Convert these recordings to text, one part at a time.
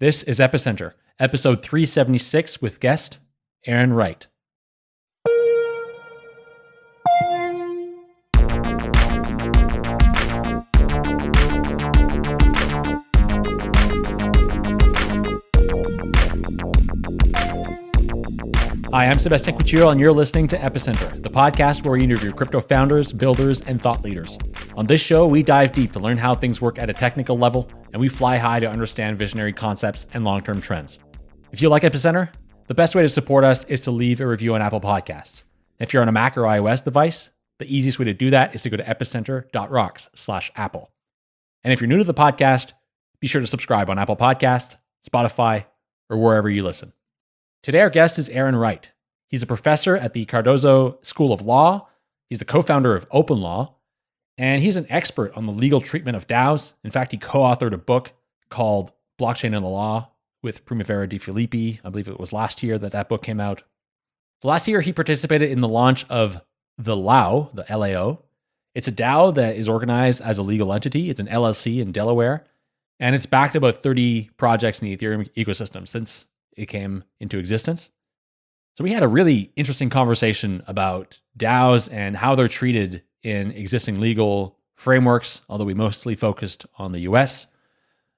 This is Epicenter, episode 376 with guest Aaron Wright. Hi, I'm Sebastien Couture, and you're listening to Epicenter, the podcast where we interview crypto founders, builders, and thought leaders. On this show, we dive deep to learn how things work at a technical level, and we fly high to understand visionary concepts and long term trends. If you like Epicenter, the best way to support us is to leave a review on Apple Podcasts. If you're on a Mac or iOS device, the easiest way to do that is to go to epicenter.rocks slash Apple. And if you're new to the podcast, be sure to subscribe on Apple Podcast, Spotify, or wherever you listen. Today, our guest is Aaron Wright. He's a professor at the Cardozo School of Law. He's the co founder of Open Law, and he's an expert on the legal treatment of DAOs. In fact, he co authored a book called Blockchain and the Law with Primavera De Filippi. I believe it was last year that that book came out. Last year, he participated in the launch of the LAO, the LAO. It's a DAO that is organized as a legal entity. It's an LLC in Delaware, and it's backed about 30 projects in the Ethereum ecosystem since it came into existence. So we had a really interesting conversation about DAOs and how they're treated in existing legal frameworks, although we mostly focused on the US.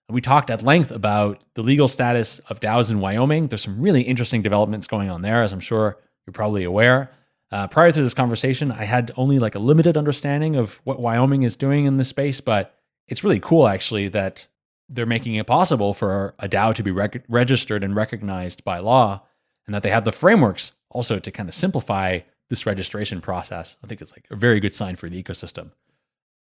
We talked at length about the legal status of DAOs in Wyoming. There's some really interesting developments going on there, as I'm sure you're probably aware. Uh, prior to this conversation, I had only like a limited understanding of what Wyoming is doing in this space, but it's really cool actually that they're making it possible for a DAO to be reg- registered and recognized by law, and that they have the frameworks also to kind of simplify this registration process. I think it's like a very good sign for the ecosystem.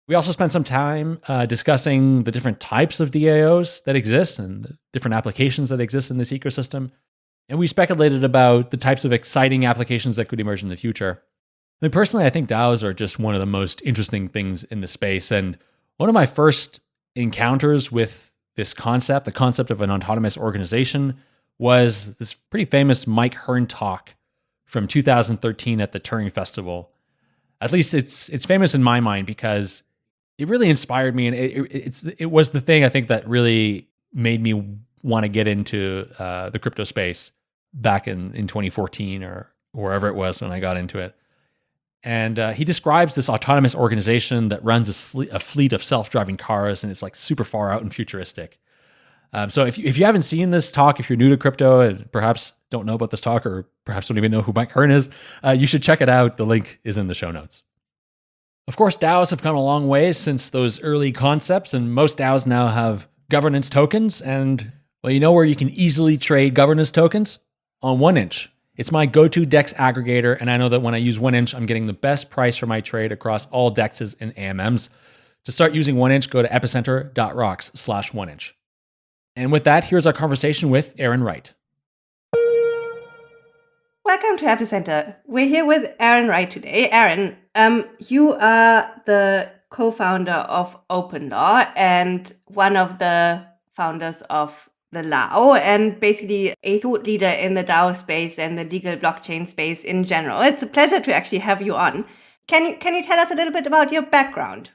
We also spent some time uh, discussing the different types of DAOs that exist and the different applications that exist in this ecosystem. And we speculated about the types of exciting applications that could emerge in the future. I mean, personally, I think DAOs are just one of the most interesting things in the space. And one of my first encounters with this concept, the concept of an autonomous organization, was this pretty famous Mike Hearn talk from 2013 at the Turing Festival. At least it's it's famous in my mind because it really inspired me, and it, it it's it was the thing I think that really made me want to get into uh, the crypto space back in in 2014 or wherever it was when I got into it. And uh, he describes this autonomous organization that runs a, a fleet of self-driving cars, and it's like super far out and futuristic. Um, so if you, if you haven't seen this talk, if you're new to crypto and perhaps don't know about this talk, or perhaps don't even know who Mike Hearn is, uh, you should check it out. The link is in the show notes. Of course, DAOs have come a long way since those early concepts, and most DAOs now have governance tokens. And well, you know where you can easily trade governance tokens on 1inch. It's my go-to DEX aggregator, and I know that when I use 1inch, I'm getting the best price for my trade across all DEXs and AMMs. To start using 1inch, go to epicenter.rocks slash 1inch. And with that, here's our conversation with Aaron Wright. Welcome to Epicenter. We're here with Aaron Wright today. Aaron, um, you are the co-founder of Open Law and one of the founders of the LAO and basically a thought leader in the DAO space and the legal blockchain space in general. It's a pleasure to actually have you on. Can you can you tell us a little bit about your background?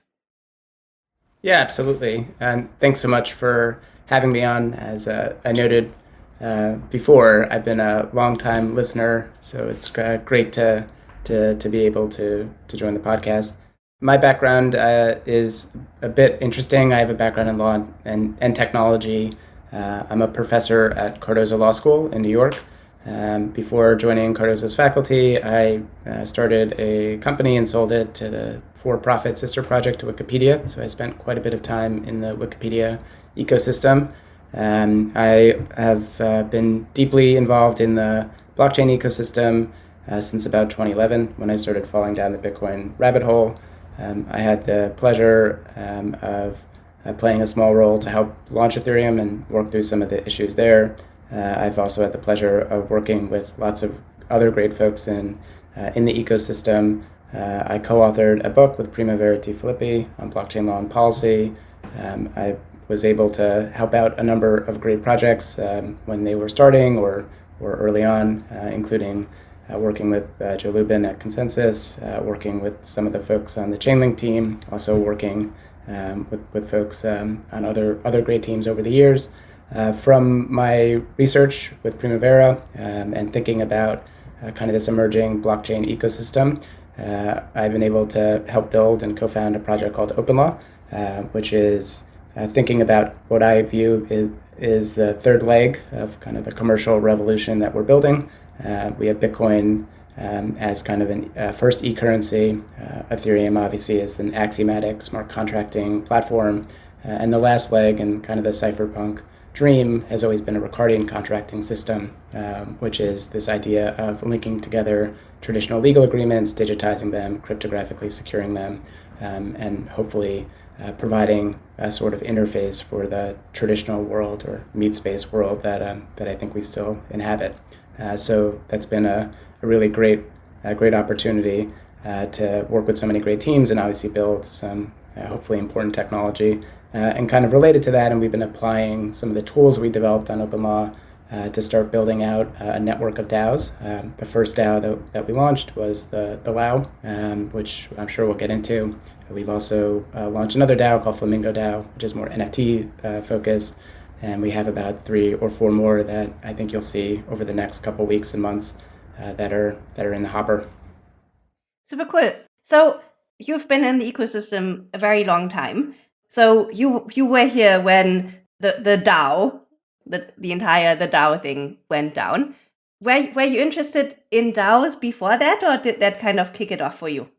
Yeah, absolutely. And thanks so much for having me on. As uh, I noted uh, before, I've been a long-time listener, so it's uh, great to to to be able to to join the podcast. My background uh, is a bit interesting. I have a background in law and, and technology. Uh, I'm a professor at Cardozo Law School in New York. Um, before joining Cardozo's faculty, I uh, started a company and sold it to the for profit sister project to Wikipedia. So I spent quite a bit of time in the Wikipedia ecosystem. Um, I have uh, been deeply involved in the blockchain ecosystem uh, since about 2011 when I started falling down the Bitcoin rabbit hole. Um, I had the pleasure um, of uh, playing a small role to help launch Ethereum and work through some of the issues there. Uh, I've also had the pleasure of working with lots of other great folks in, uh, in the ecosystem. Uh, I co-authored a book with Primavera de Filippi on blockchain law and policy. Um, I was able to help out a number of great projects um, when they were starting or, or early on, uh, including uh, working with uh, Joe Lubin at ConsenSys, working with some of the folks on the Chainlink team, also working um, with, with folks um, on other, other great teams over the years. Uh, from my research with Primavera um, and thinking about uh, kind of this emerging blockchain ecosystem, uh, I've been able to help build and co found a project called OpenLaw, uh, which is uh, thinking about what I view is, is the third leg of kind of the commercial revolution that we're building. we have Bitcoin um, as kind of a uh, first e-currency. Uh, Ethereum obviously is an axiomatic smart contracting platform. Uh, and the last leg and kind of the cypherpunk dream has always been a Ricardian contracting system, um, which is this idea of linking together traditional legal agreements, digitizing them, cryptographically securing them, um, and hopefully uh, providing a sort of interface for the traditional world or meat space world that, um, that I think we still inhabit. Uh, so that's been a, a really great, a great opportunity uh, to work with so many great teams and obviously build some uh, hopefully important technology. Uh, and kind of related to that, and we've been applying some of the tools we developed on OpenLaw uh, to start building out a network of DAOs. Um, the first DAO that, that we launched was the, the LAO, um, which I'm sure we'll get into. We've also uh, launched another DAO called Flamingo DAO, which is more NFT uh, focused. And we have about three or four more that I think you'll see over the next couple weeks and months uh, that are that are in the hopper. Super cool. So you've been in the ecosystem a very long time. So you you were here when the the DAO, the the entire the DAO thing went down. Were were you interested in DAOs before that, or did that kind of kick it off for you?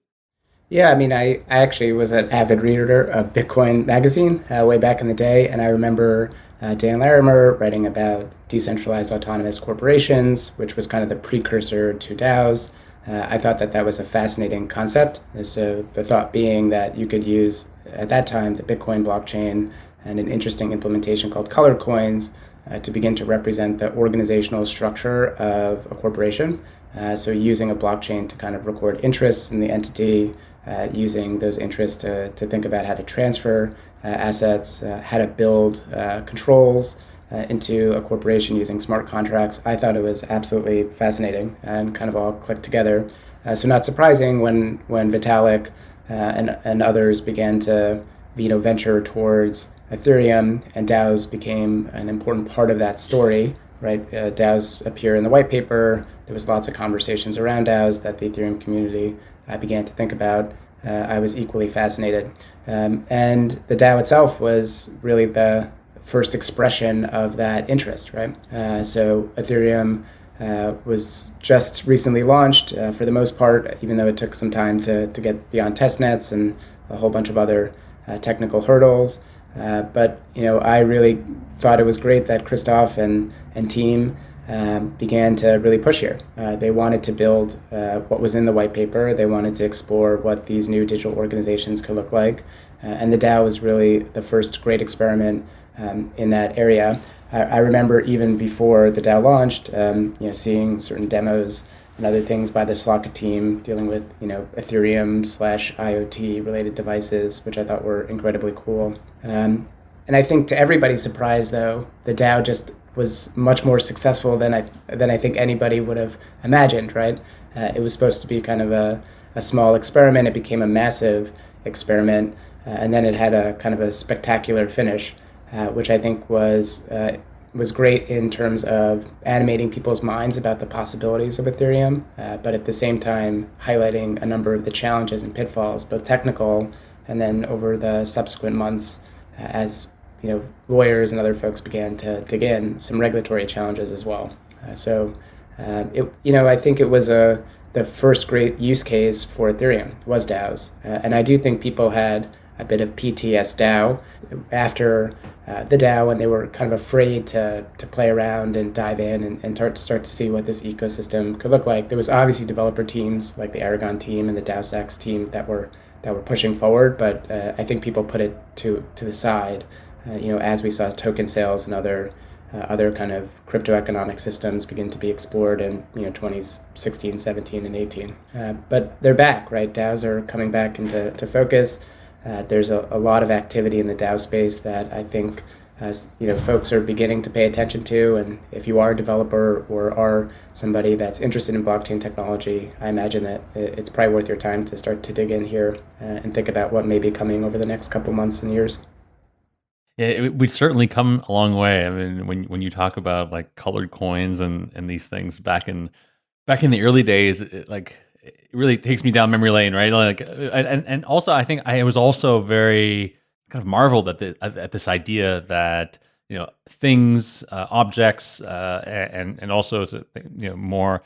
Yeah, I mean, I, I actually was an avid reader of Bitcoin magazine uh, way back in the day, and I remember uh, Dan Larimer writing about decentralized autonomous corporations, which was kind of the precursor to DAOs. Uh, I thought that that was a fascinating concept. So the thought being that you could use at that time the Bitcoin blockchain and an interesting implementation called color coins uh, to begin to represent the organizational structure of a corporation. Uh, so using a blockchain to kind of record interests in the entity, uh, using those interests to, to think about how to transfer uh, assets, uh, how to build uh, controls, uh, into a corporation using smart contracts. I thought it was absolutely fascinating and kind of all clicked together. Uh, so not surprising when when Vitalik and and others began to you know venture towards Ethereum and DAOs became an important part of that story. Right, DAOs appear in the white paper. There was lots of conversations around DAOs that the Ethereum community uh, began to think about. Uh, I was equally fascinated, um, and the DAO itself was really the first expression of that interest, right? Uh, so Ethereum uh, was just recently launched uh, for the most part, even though it took some time to, to get beyond test nets and a whole bunch of other uh, technical hurdles. Uh, but you know, I really thought it was great that Christoph and and team um, began to really push here. Uh, they wanted to build what was in the white paper. They wanted to explore what these new digital organizations could look like, and the DAO was really the first great experiment um, in that area. I, I, remember even before the DAO launched, um, you know, seeing certain demos and other things by the Slock team dealing with you know Ethereum slash IoT related devices, which I thought were incredibly cool. Um, and I think to everybody's surprise, though, the DAO just was much more successful than I than I think anybody would have imagined. Right? Uh, it was supposed to be kind of a, a small experiment. It became a massive experiment, uh, and then it had a kind of a spectacular finish. Uh, which I think was uh, was great in terms of animating people's minds about the possibilities of Ethereum, uh, but at the same time highlighting a number of the challenges and pitfalls, both technical and then over the subsequent months, uh, as you know, lawyers and other folks began to dig in, some regulatory challenges as well. Uh, so, it you know, I think it was a the first great use case for Ethereum was DAOs, and I do think people had a bit of PTS DAO after uh, the DAO and they were kind of afraid to, to play around and dive in and, and start, start to see what this ecosystem could look like. There was obviously developer teams like the Aragon team and the DAOstack team that were that were pushing forward, but uh, I think people put it to to the side. Uh, you know, as we saw token sales and other uh, other kind of crypto economic systems begin to be explored in you know 2016, 17, and 18. Uh, but they're back, right? DAOs are coming back into to focus. Uh, there's a, a, lot of activity in the DAO space that I think as you know folks are beginning to pay attention to. And if you are a developer or are somebody that's interested in blockchain technology, I imagine that it's probably worth your time to start to dig in here uh, and think about what may be coming over the next couple months and years. Yeah, it, we'd certainly come a long way. I mean, when when you talk about like colored coins and and these things back in back in the early days, it, like it really takes me down memory lane, right? Like, uh, and and also I think I was also very kind of marveled at the at this idea that you know things, uh, objects, uh, and and also you know more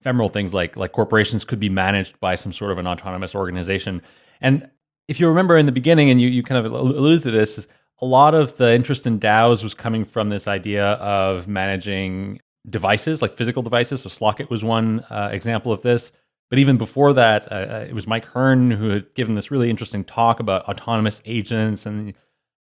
ephemeral things like like corporations could be managed by some sort of an autonomous organization. And if you remember in the beginning, and you you kind of alluded to this, a lot of the interest in DAOs was coming from this idea of managing devices, like physical devices. So Slock.it was one uh, example of this. But even before that, uh, uh, it was Mike Hearn who had given this really interesting talk about autonomous agents and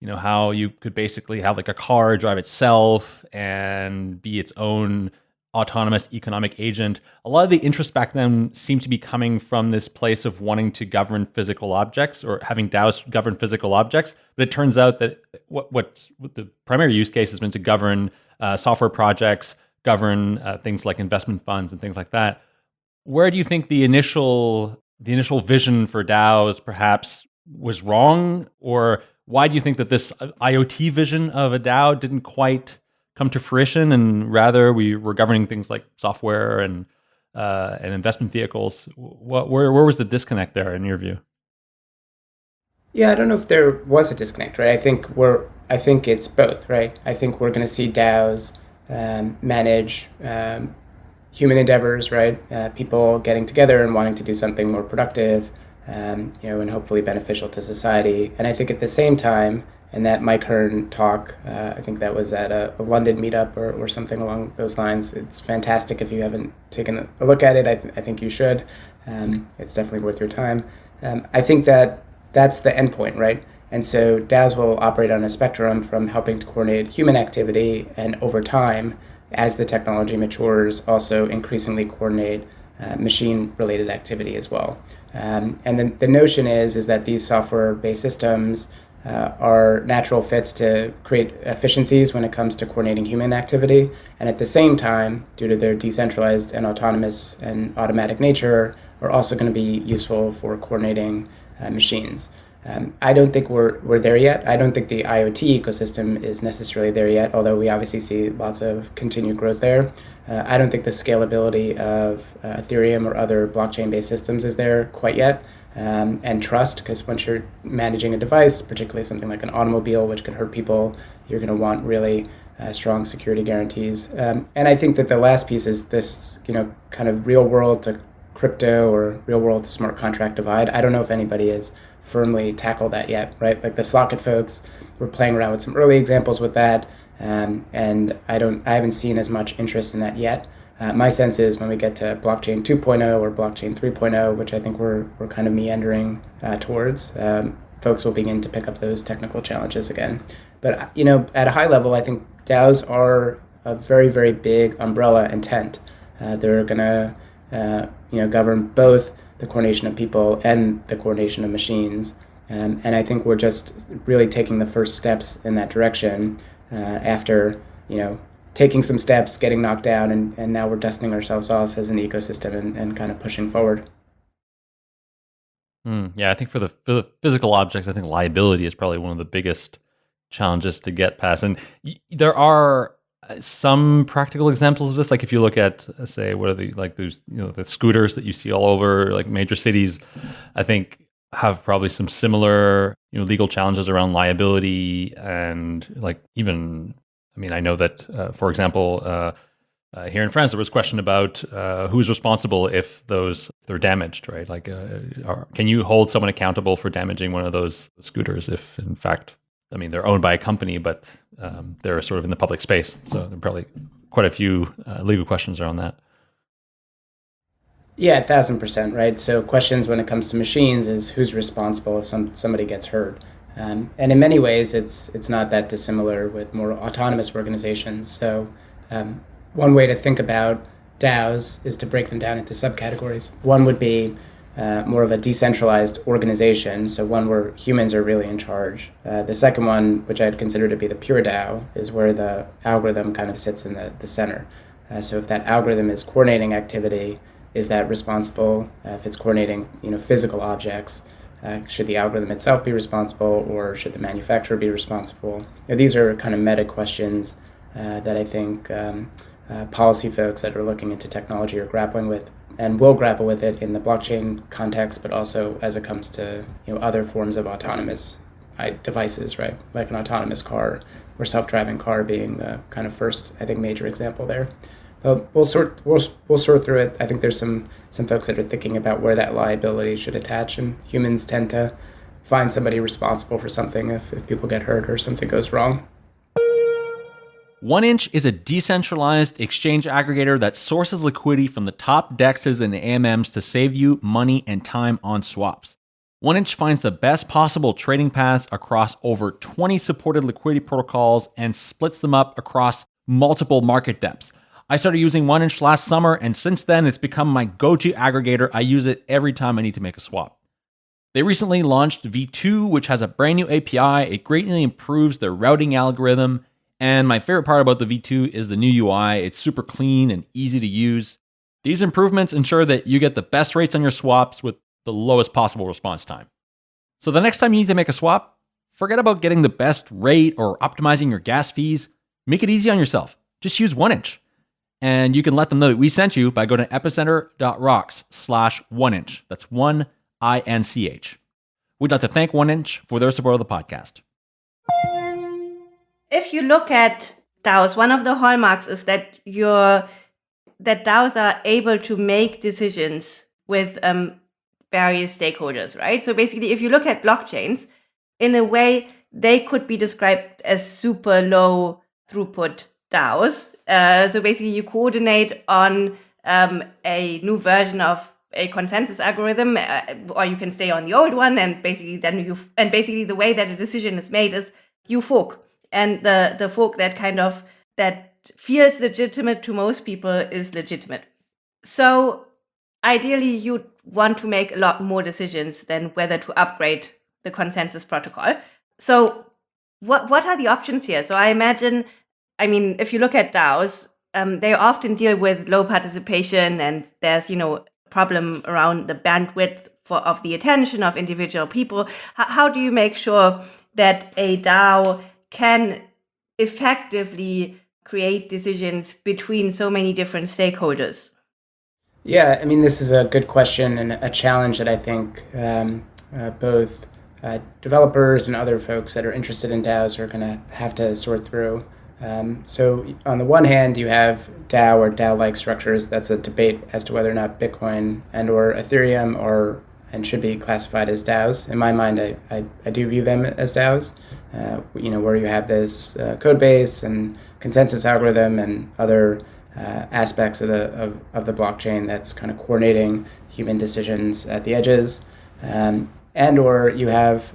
you know how you could basically have like a car drive itself and be its own autonomous economic agent. A lot of the interest back then seemed to be coming from this place of wanting to govern physical objects or having DAOs govern physical objects. But it turns out that what, what, the primary use case has been to govern uh, software projects, govern uh, things like investment funds and things like that. Where do you think the initial the initial vision for DAOs perhaps was wrong, or why do you think that this IoT vision of a DAO didn't quite come to fruition, and rather we were governing things like software and uh, and investment vehicles. What, where where was the disconnect there in your view? Yeah, I don't know if there was a disconnect, right? I think we're I think it's both, right? I think we're going to see DAOs um, manage um, human endeavors, right? Uh, people getting together and wanting to do something more productive, um, you know, and hopefully beneficial to society. And I think at the same time, and that Mike Hearn talk. Uh, I think that was at a, a London meetup or, or something along those lines. It's fantastic. If you haven't taken a look at it, I, th- I think you should. Um, it's definitely worth your time. Um, I think that that's the endpoint, right? And so DAOs will operate on a spectrum from helping to coordinate human activity and over time, as the technology matures, also increasingly coordinate uh, machine related activity as well. Um, and then the notion is, is that these software based systems uh, are natural fits to create efficiencies when it comes to coordinating human activity. And at the same time, due to their decentralized and autonomous and automatic nature, are also going to be useful for coordinating uh, machines. Um, I don't think we're, we're there yet. I don't think the IoT ecosystem is necessarily there yet, although we obviously see lots of continued growth there. Uh, I don't think the scalability of uh, Ethereum or other blockchain based systems is there quite yet um, and trust because once you're managing a device, particularly something like an automobile, which can hurt people, you're going to want really uh, strong security guarantees. Um, and I think that the last piece is this, you know, kind of real world to crypto or real world to smart contract divide. I don't know if anybody has firmly tackled that yet, right? Like the Slock.it folks were playing around with some early examples with that, um, and I don't, I haven't seen as much interest in that yet. Uh, my sense is when we get to blockchain 2.0 or blockchain 3.0, which I think we're, we're kind of meandering uh, towards, um, folks will begin to pick up those technical challenges again. But you know, at a high level, I think DAOs are a very, very big umbrella and tent. Uh, they're going to uh, you know govern both the coordination of people and the coordination of machines. Um, and I think we're just really taking the first steps in that direction uh, after you know taking some steps, getting knocked down, and, and now we're dusting ourselves off as an ecosystem and, and kind of pushing forward. Mm, yeah, I think for the, for the physical objects, I think liability is probably one of the biggest challenges to get past. And there are uh, some practical examples of this. Like if you look at, uh, say, what are the like those you know the scooters that you see all over like major cities, I think have probably some similar you know legal challenges around liability and like even I mean, I know that, uh, for example, uh, uh, here in France, there was a question about uh, who's responsible if those they're damaged, right? Like, uh, are, can you hold someone accountable for damaging one of those scooters if, in fact, I mean, they're owned by a company, but um, they're sort of in the public space. So there are probably quite a few uh, legal questions around that. Yeah, a thousand percent, right? So questions when it comes to machines is who's responsible if some somebody gets hurt. Um, and in many ways, it's it's not that dissimilar with more autonomous organizations. So um, one way to think about DAOs is to break them down into subcategories. One would be uh, more of a decentralized organization, so one where humans are really in charge. Uh, the second one, which I'd consider to be the pure DAO, is where the algorithm kind of sits in the, the center. Uh, so if that algorithm is coordinating activity, is that responsible? Uh, if it's coordinating, you know, physical objects, Uh, should the algorithm itself be responsible, or should the manufacturer be responsible? You know, these are kind of meta questions uh, that I think um, uh, policy folks that are looking into technology are grappling with and will grapple with it in the blockchain context, but also as it comes to you know other forms of autonomous devices, right? Like an autonomous car or self-driving car being the kind of first, I think, major example there. But we'll sort we'll, we'll sort through it. I think there's some some folks that are thinking about where that liability should attach, and humans tend to find somebody responsible for something if, if people get hurt or something goes wrong. 1inch is a decentralized exchange aggregator that sources liquidity from the top dexes and AMMs to save you money and time on swaps. 1inch finds the best possible trading paths across over 20 supported liquidity protocols and splits them up across multiple market depths. I started using 1inch last summer, and since then, it's become my go to aggregator. I use it every time I need to make a swap. They recently launched V2, which has a brand new API. It greatly improves their routing algorithm. And my favorite part about the V2 is the new UI. It's super clean and easy to use. These improvements ensure that you get the best rates on your swaps with the lowest possible response time. So the next time you need to make a swap, forget about getting the best rate or optimizing your gas fees. Make it easy on yourself. Just use 1inch. And you can let them know that we sent you by going to epicenter.rocks slash 1inch. That's 1 I N C H. We'd like to thank 1inch for their support of the podcast. If you look at DAOs, one of the hallmarks is that you're that DAOs are able to make decisions with um, various stakeholders, right? So basically, if you look at blockchains, in a way, they could be described as super low throughput DAOs. Uh, so basically, you coordinate on um, a new version of a consensus algorithm, uh, or you can stay on the old one, and basically then you and basically the way that a decision is made is you fork, and the the fork that kind of that feels legitimate to most people is legitimate. So ideally, you want to make a lot more decisions than whether to upgrade the consensus protocol. So what what are the options here? So I imagine, I mean, if you look at DAOs, um, they often deal with low participation, and there's you know a problem around the bandwidth for of the attention of individual people. H- how do you make sure that a DAO can effectively create decisions between so many different stakeholders? Yeah, I mean, this is a good question and a challenge that I think um, uh, both uh, developers and other folks that are interested in DAOs are going to have to sort through. Um, so, on the one hand, you have DAO or DAO-like structures. That's a debate as to whether or not Bitcoin and or Ethereum are and should be classified as DAOs. In my mind, I, I, I do view them as DAOs. Uh, you know, where you have this uh, code base and consensus algorithm and other uh, aspects of the of, of the blockchain that's kind of coordinating human decisions at the edges, um, and or you have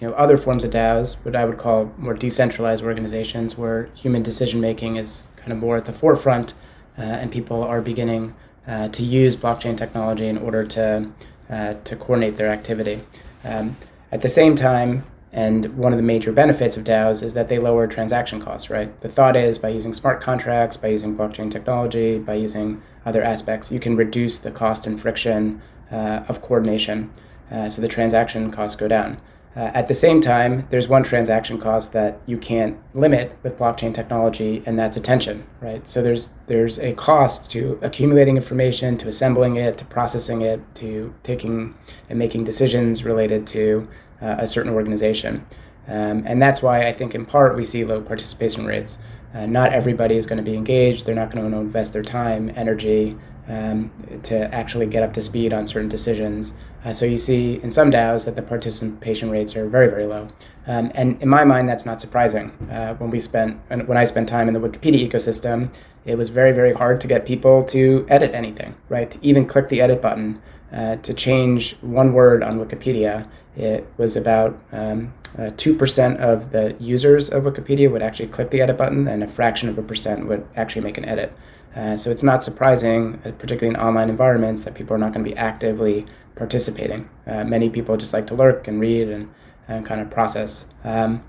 you know other forms of DAOs, what I would call more decentralized organizations, where human decision making is kind of more at the forefront, uh, and people are beginning uh, to use blockchain technology in order to uh, to coordinate their activity. Um, at the same time, and one of the major benefits of DAOs is that they lower transaction costs, right? The thought is by using smart contracts, by using blockchain technology, by using other aspects, you can reduce the cost and friction uh, of coordination. Uh, so the transaction costs go down. Uh, at the same time, there's one transaction cost that you can't limit with blockchain technology, and that's attention, right? So there's there's a cost to accumulating information, to assembling it, to processing it, to taking and making decisions related to uh, a certain organization. Um, and that's why I think, in part, we see low participation rates. Uh, not everybody is going to be engaged. They're not going to invest their time, energy um, to actually get up to speed on certain decisions. Uh, so you see in some DAOs that the participation rates are very, very low. Um, and in my mind, that's not surprising. Uh, when we spent, when I spent time in the Wikipedia ecosystem, it was very, very hard to get people to edit anything, right? To even click the edit button, uh, to change one word on Wikipedia it was about um, uh, 2% of the users of Wikipedia would actually click the edit button, and a fraction of a percent would actually make an edit. Uh, so it's not surprising, uh, particularly in online environments, that people are not going to be actively participating. Uh, many people just like to lurk and read and, and kind of process. Um,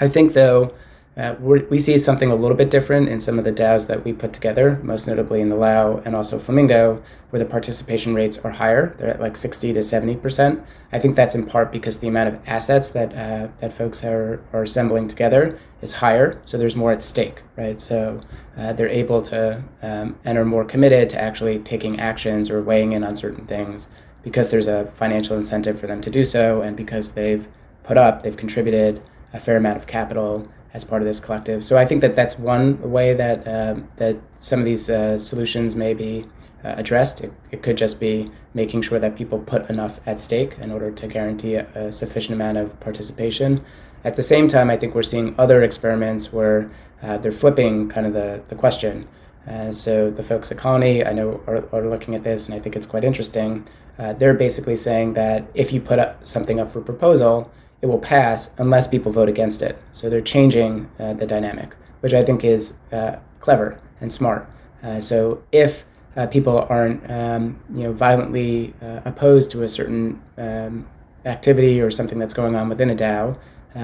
I think, though, Uh, we see something a little bit different in some of the DAOs that we put together, most notably in the Lao and also Flamingo, where the participation rates are higher. They're at like 60 to 70%. I think that's in part because the amount of assets that, uh, that folks are, are assembling together is higher, so there's more at stake, right? So uh, they're able to um, and are more committed to actually taking actions or weighing in on certain things because there's a financial incentive for them to do so, and because they've put up, they've contributed a fair amount of capital as part of this collective. So I think that that's one way that um, that some of these uh, solutions may be uh, addressed. It, it, could just be making sure that people put enough at stake in order to guarantee a, a, sufficient amount of participation. At the same time, I think we're seeing other experiments where uh, they're flipping kind of the, the question. Uh, so the folks at Colony, I know, are, are looking at this, and I think it's quite interesting. Uh, they're basically saying that if you put up something up for proposal, it will pass unless people vote against it. So they're changing uh, the dynamic, which I think is uh, clever and smart. Uh, so if uh, people aren't, um, you know, violently uh, opposed to a certain um, activity or something that's going on within a DAO,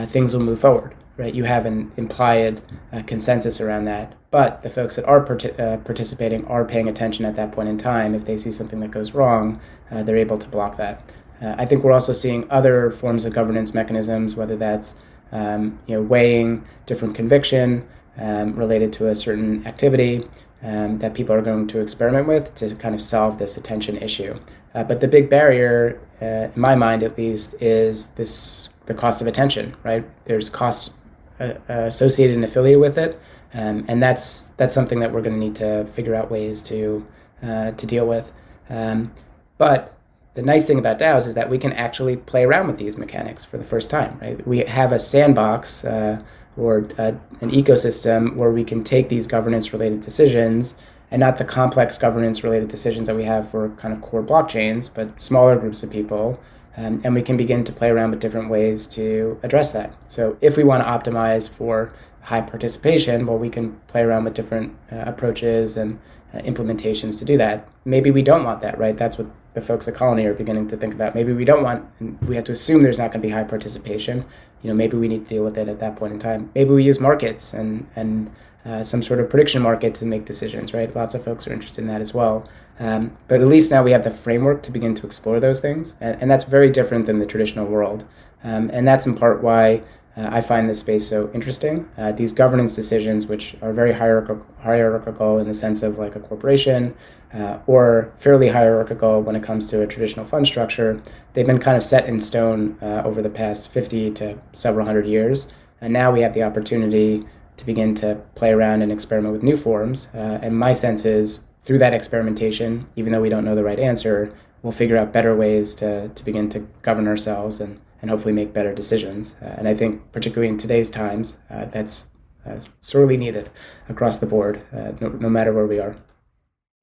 things will move forward. Right? You have an implied consensus around that, but the folks that are part- participating are paying attention at that point in time. If they see something that goes wrong, they're able to block that. Uh, I think we're also seeing other forms of governance mechanisms, whether that's um, you know weighing different conviction um, related to a certain activity um, that people are going to experiment with to kind of solve this attention issue. Uh, but the big barrier, uh, in my mind at least, is this the cost of attention. Right? There's cost uh, associated and affiliated with it, um, and that's that's something that we're going to need to figure out ways to uh, to deal with. Um, but the nice thing about DAOs is that we can actually play around with these mechanics for the first time, right? We have a sandbox uh, or uh, an ecosystem where we can take these governance related decisions and not the complex governance related decisions that we have for kind of core blockchains, but smaller groups of people. Um, and we can begin to play around with different ways to address that. So if we want to optimize for high participation, well, we can play around with different uh, approaches and uh, implementations to do that. Maybe we don't want that, right? That's what the folks at Colony are beginning to think about. Maybe we don't want, we have to assume there's not going to be high participation. You know, maybe we need to deal with it at that point in time. Maybe we use markets and and uh, some sort of prediction market to make decisions, right? Lots of folks are interested in that as well. Um, but at least now we have the framework to begin to explore those things, and, and that's very different than the traditional world. Um, and that's in part why uh, I find this space so interesting. Uh, these governance decisions, which are very hierarchical, hierarchical in the sense of like a corporation, uh, or fairly hierarchical when it comes to a traditional fund structure, they've been kind of set in stone uh, over the past 50 to several hundred years. And now we have the opportunity to begin to play around and experiment with new forms. Uh, and my sense is through that experimentation, even though we don't know the right answer, we'll figure out better ways to, to begin to govern ourselves and and hopefully make better decisions. Uh, and I think, particularly in today's times, uh, that's uh, sorely needed across the board, uh, no, no matter where we are.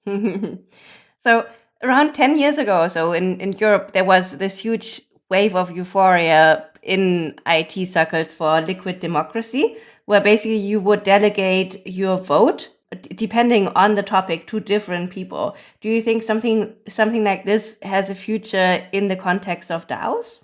so, around 10 years ago or so in, in Europe, there was this huge wave of euphoria in IT circles for liquid democracy, where basically you would delegate your vote depending on the topic to different people. Do you think something something like this has a future in the context of DAOs?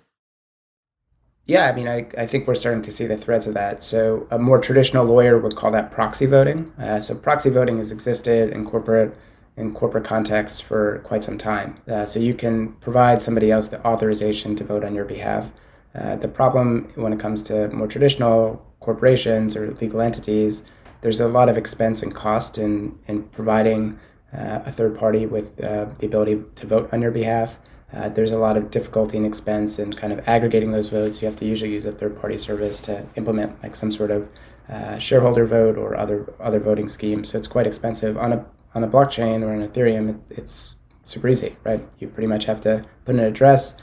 Yeah, I mean, I, I think we're starting to see the threads of that. So, a more traditional lawyer would call that proxy voting. Uh, so, proxy voting has existed in corporate in corporate contexts for quite some time. Uh, so, you can provide somebody else the authorization to vote on your behalf. Uh, the problem when it comes to more traditional corporations or legal entities, there's a lot of expense and cost in in providing uh, a third party with uh, the ability to vote on your behalf. Uh, there's a lot of difficulty and expense in kind of aggregating those votes. You have to usually use a third-party service to implement like some sort of uh, shareholder vote or other other voting scheme. So it's quite expensive on a on a blockchain or on Ethereum. It's, it's super easy, right? You pretty much have to put an address,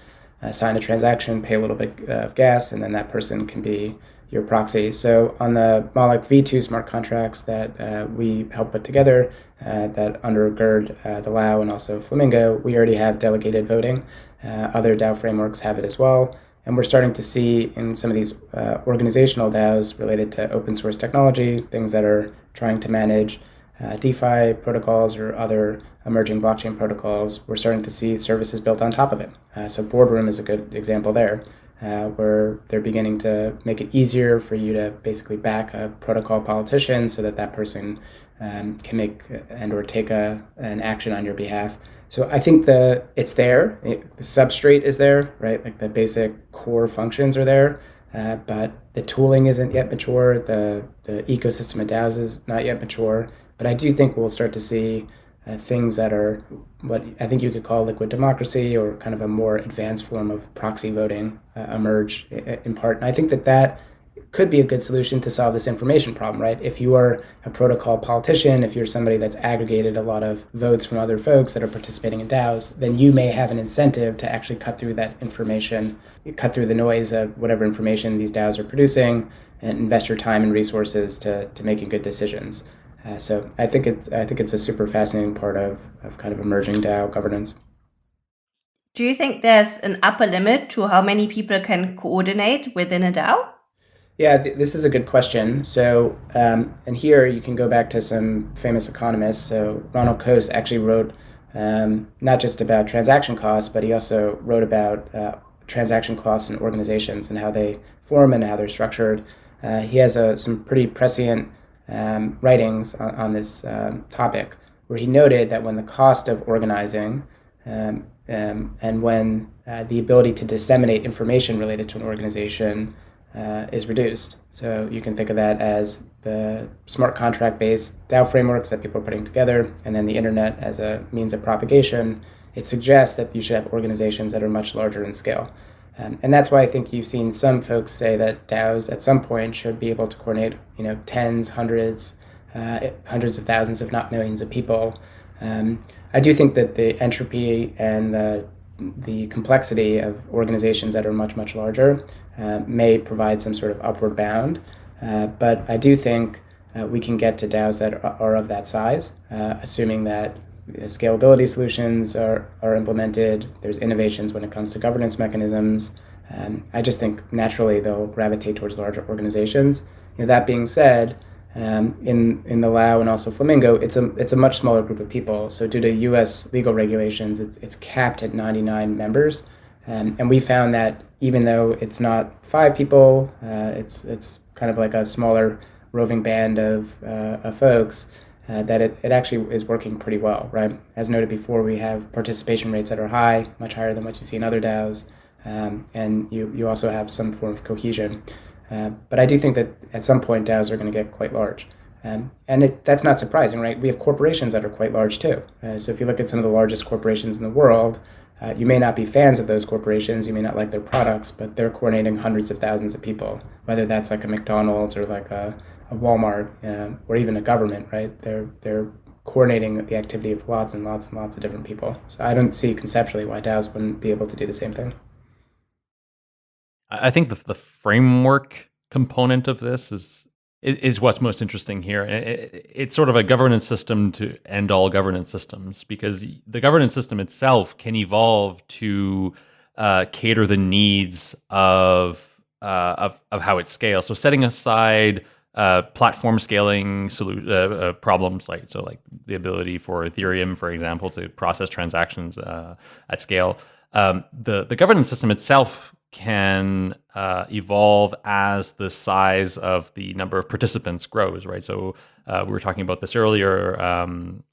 uh, sign a transaction, pay a little bit of gas, and then that person can be your proxy. So on the Moloch V2 smart contracts that uh, we help put together, uh, that undergird uh, the Lao and also Flamingo, we already have delegated voting. Uh, other DAO frameworks have it as well. And we're starting to see in some of these uh, organizational DAOs related to open source technology, things that are trying to manage uh, DeFi protocols or other emerging blockchain protocols, we're starting to see services built on top of it. so Boardroom is a good example there. Uh, where they're beginning to make it easier for you to basically back a protocol politician so that that person um, can make and or take a an action on your behalf. So I think the it's there. It, the substrate is there, right? Like the basic core functions are there, uh, but the tooling isn't yet mature. The the ecosystem of DAOs is not yet mature. But I do think we'll start to see uh, things that are what I think you could call liquid democracy or kind of a more advanced form of proxy voting uh, emerge in part. And I think that that could be a good solution to solve this information problem, right? If you are a protocol politician, if you're somebody that's aggregated a lot of votes from other folks that are participating in DAOs, then you may have an incentive to actually cut through that information, cut through the noise of whatever information these DAOs are producing, and invest your time and resources to, to making good decisions. Uh, so I think it's I think it's a super fascinating part of, of kind of emerging DAO governance. Do you think there's an upper limit to how many people can coordinate within a DAO? Yeah, th- this is a good question. So, um, and here you can go back to some famous economists. So, Ronald Coase actually wrote um, not just about transaction costs, but he also wrote about uh, transaction costs in organizations and how they form and how they're structured. Uh, he has uh, some pretty prescient um, writings on, on this um, topic, where he noted that when the cost of organizing um, um, and when uh, the ability to disseminate information related to an organization uh, is reduced. So you can think of that as the smart contract based DAO frameworks that people are putting together, and then the internet as a means of propagation. It suggests that you should have organizations that are much larger in scale. Um, and that's why I think you've seen some folks say that DAOs at some point should be able to coordinate, you know, tens, hundreds, uh, hundreds of thousands, if not millions of people. Um, I do think that the entropy and the the complexity of organizations that are much much larger uh, may provide some sort of upward bound, uh, but I do think uh, we can get to DAOs that are, are of that size, uh, assuming that scalability solutions are, are implemented. There's innovations when it comes to governance mechanisms. Um, I just think naturally they'll gravitate towards larger organizations. You know, that being said, um, in in the Lao and also Flamingo, it's a it's a much smaller group of people. So due to U.S. legal regulations, it's it's capped at 99 members, um, and we found that even though it's not five people, uh, it's it's kind of like a smaller roving band of, uh, of folks uh, that it, it actually is working pretty well, right? As noted before, we have participation rates that are high, much higher than what you see in other DAOs, um, and you, you also have some form of cohesion. Uh, but I do think that at some point DAOs are going to get quite large. Um, and it, that's not surprising, right? We have corporations that are quite large too. Uh, so if you look at some of the largest corporations in the world, uh, you may not be fans of those corporations, you may not like their products, but they're coordinating hundreds of thousands of people, whether that's like a McDonald's or like a, a Walmart um, or even a government, right? They're they're coordinating the activity of lots and lots and lots of different people. So I don't see conceptually why DAOs wouldn't be able to do the same thing. I think the the framework component of this is is what's most interesting here. It's sort of a governance system to end all governance systems because the governance system itself can evolve to uh, cater the needs of, uh, of of how it scales. So setting aside uh, platform scaling solu- uh, uh, problems like so like the ability for Ethereum, for example, to process transactions uh, at scale. Um, the the governance system itself can uh, evolve as the size of the number of participants grows, right? So uh, we were talking about this earlier. Um,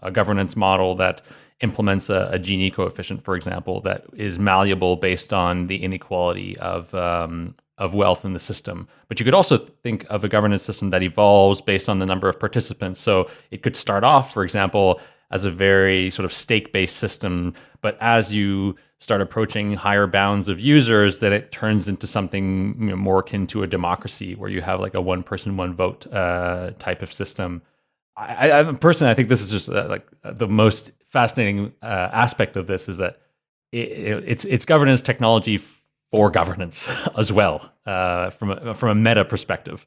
a governance model that implements a, a, Gini coefficient, for example, that is malleable based on the inequality of um, of wealth in the system. But you could also think of a governance system that evolves based on the number of participants. So it could start off, for example, as a very sort of stake based system, but as you start approaching higher bounds of users, that it turns into something you know, more akin to a democracy where you have like a one person, one vote uh, type of system. I, I personally, I think this is just uh, like the most fascinating uh, aspect of this is that it, it, it's it's governance technology for governance as well uh, from a, from a meta perspective.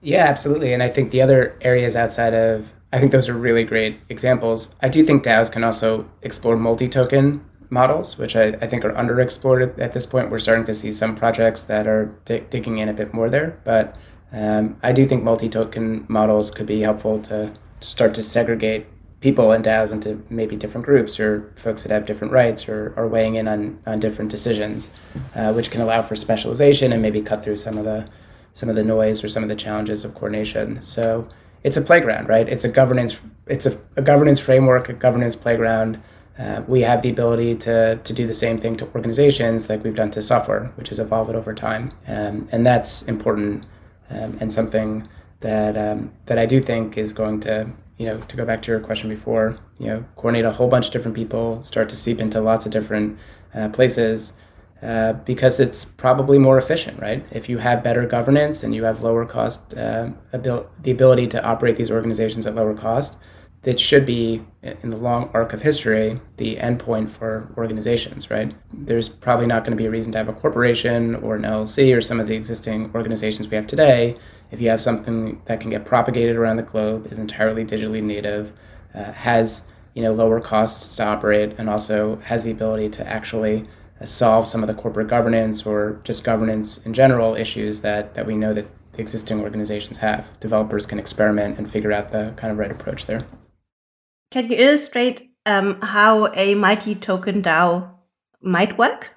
Yeah, absolutely. And I think the other areas outside of, I think those are really great examples. I do think DAOs can also explore multi token models, which I, I think are underexplored at this point. We're starting to see some projects that are digging in a bit more there. But um, I do think multi token models could be helpful to start to segregate people in DAOs into maybe different groups or folks that have different rights or are weighing in on, on different decisions, uh, which can allow for specialization and maybe cut through some of the some of the noise or some of the challenges of coordination. So it's a playground, right? It's a governance it's a, a governance framework, a governance playground. Uh, we have the ability to, to do the same thing to organizations like we've done to software, which has evolved over time. Um, and that's important um, and something that um, that I do think is going to you know to go back to your question before you know coordinate a whole bunch of different people, start to seep into lots of different uh, places. Uh, because it's probably more efficient, right? If you have better governance and you have lower cost, uh, abil- the ability to operate these organizations at lower cost, that should be in the long arc of history the endpoint for organizations right there's probably not going to be a reason to have a corporation or an llc or some of the existing organizations we have today if you have something that can get propagated around the globe is entirely digitally native uh, has you know lower costs to operate and also has the ability to actually uh, solve some of the corporate governance or just governance in general issues that that we know that the existing organizations have developers can experiment and figure out the kind of right approach there can you illustrate um, how a multi-token DAO might work?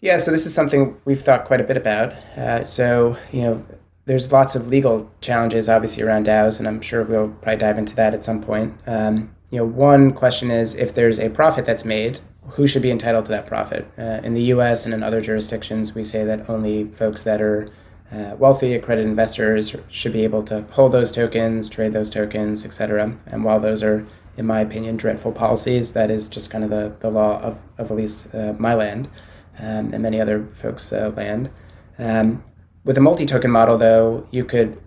Yeah, so this is something we've thought quite a bit about. Uh, so, you know, there's lots of legal challenges, obviously, around DAOs, and I'm sure we'll probably dive into that at some point. Um, you know, one question is if there's a profit that's made, who should be entitled to that profit? Uh, in the U.S. and in other jurisdictions, we say that only folks that are uh, wealthy accredited investors should be able to hold those tokens, trade those tokens, etc. And while those are, in my opinion, dreadful policies, that is just kind of the, the law of, of at least uh, my land um, and many other folks' uh, land. Um, with a multi-token model, though, you could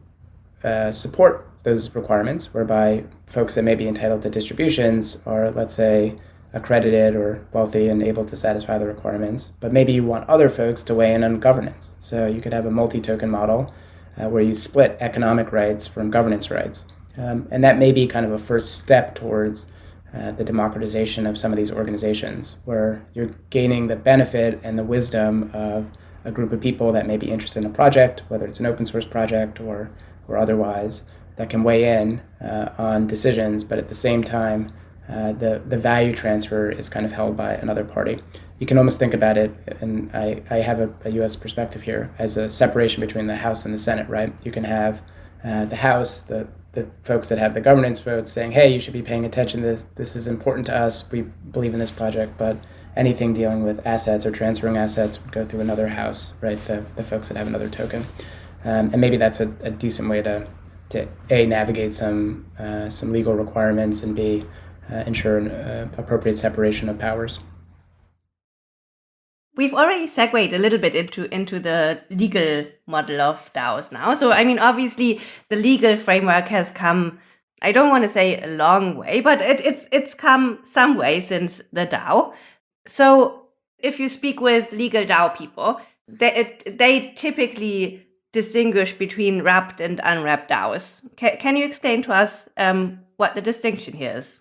uh, support those requirements, whereby folks that may be entitled to distributions are, let's say, accredited or wealthy and able to satisfy the requirements. But maybe you want other folks to weigh in on governance. So you could have a multi token model uh, where you split economic rights from governance rights. Um, and that may be kind of a first step towards uh, the democratization of some of these organizations, where you're gaining the benefit and the wisdom of a group of people that may be interested in a project, whether it's an open source project or, or otherwise, that can weigh in uh, on decisions, but at the same time, uh, the, the value transfer is kind of held by another party. You can almost think about it, and I, I have a, a US perspective here, as a separation between the House and the Senate, right? You can have uh, the House, the, the folks that have the governance votes saying, hey, you should be paying attention to this. This is important to us. We believe in this project. But anything dealing with assets or transferring assets would go through another House, right? The, the folks that have another token. Um, and maybe that's a, a decent way to, to A, navigate some, uh, some legal requirements, and B, uh, ensure an uh, appropriate separation of powers. We've already segued a little bit into into the legal model of DAOs now. So I mean, obviously, the legal framework has come. I don't want to say a long way, but it, it's it's come some way since the DAO. So if you speak with legal DAO people, they it, they typically distinguish between wrapped and unwrapped DAOs. Can, can you explain to us um, what the distinction here is?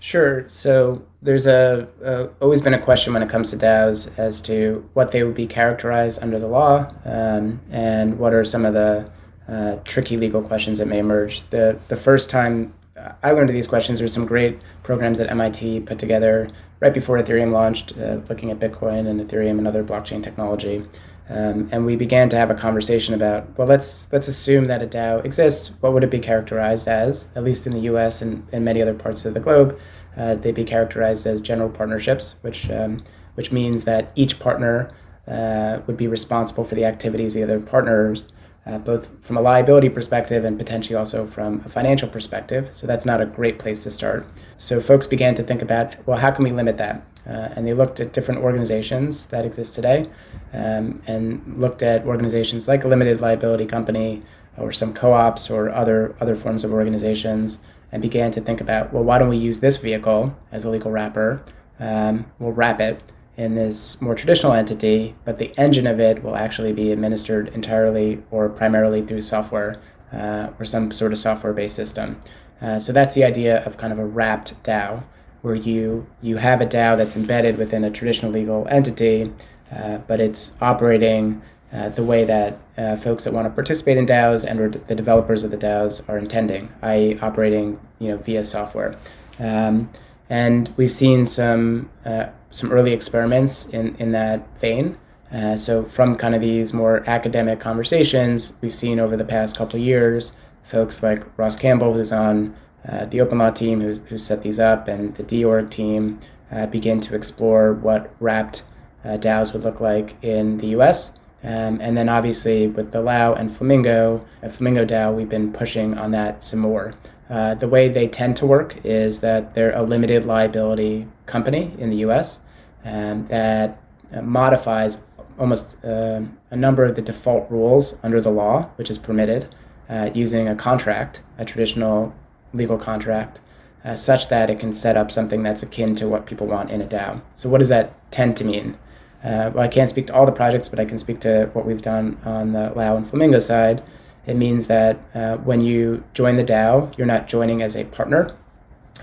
Sure. So there's a, a, always been a question when it comes to DAOs as to what they would be characterized under the law, um, and what are some of the uh, tricky legal questions that may emerge. The the first time I learned these questions, there's some great programs that MIT put together right before Ethereum launched, uh, looking at Bitcoin and Ethereum and other blockchain technology. Um, and we began to have a conversation about well let's let's assume that a DAO exists. What would it be characterized as? At least in the U.S. and in many other parts of the globe, uh, they'd be characterized as general partnerships, which um, which means that each partner uh, would be responsible for the activities of the other partners, uh, both from a liability perspective and potentially also from a financial perspective. So that's not a great place to start. So folks began to think about well, how can we limit that? Uh, and they looked at different organizations that exist today um, and looked at organizations like a limited liability company or some co-ops or other other forms of organizations and began to think about well why don't we use this vehicle as a legal wrapper um, we'll wrap it in this more traditional entity but the engine of it will actually be administered entirely or primarily through software uh, or some sort of software based system uh, so that's the idea of kind of a wrapped DAO where you you have a DAO that's embedded within a traditional legal entity, uh, but it's operating uh, the way that uh, folks that want to participate in DAOs and the developers of the DAOs are intending, i.e., operating you know via software. Um, and we've seen some uh, some early experiments in in that vein. Uh, so from kind of these more academic conversations, we've seen over the past couple years, folks like Ross Campbell, who's on uh, the OpenLaw team, who's, who set these up, and the DORG team uh, begin to explore what wrapped uh, DAOs would look like in the US. Um, and then obviously with the Lao and Flamingo, uh, Flamingo DAO, we've been pushing on that some more. Uh, the way they tend to work is that they're a limited liability company in the US um, that uh, modifies almost uh, a number of the default rules under the law, which is permitted, uh, using a contract, a traditional legal contract, uh, such that it can set up something that's akin to what people want in a DAO. So, what does that tend to mean? Well, I can't speak to all the projects, but I can speak to what we've done on the Lao and Flamingo side. It means that uh, when you join the DAO, you're not joining as a partner.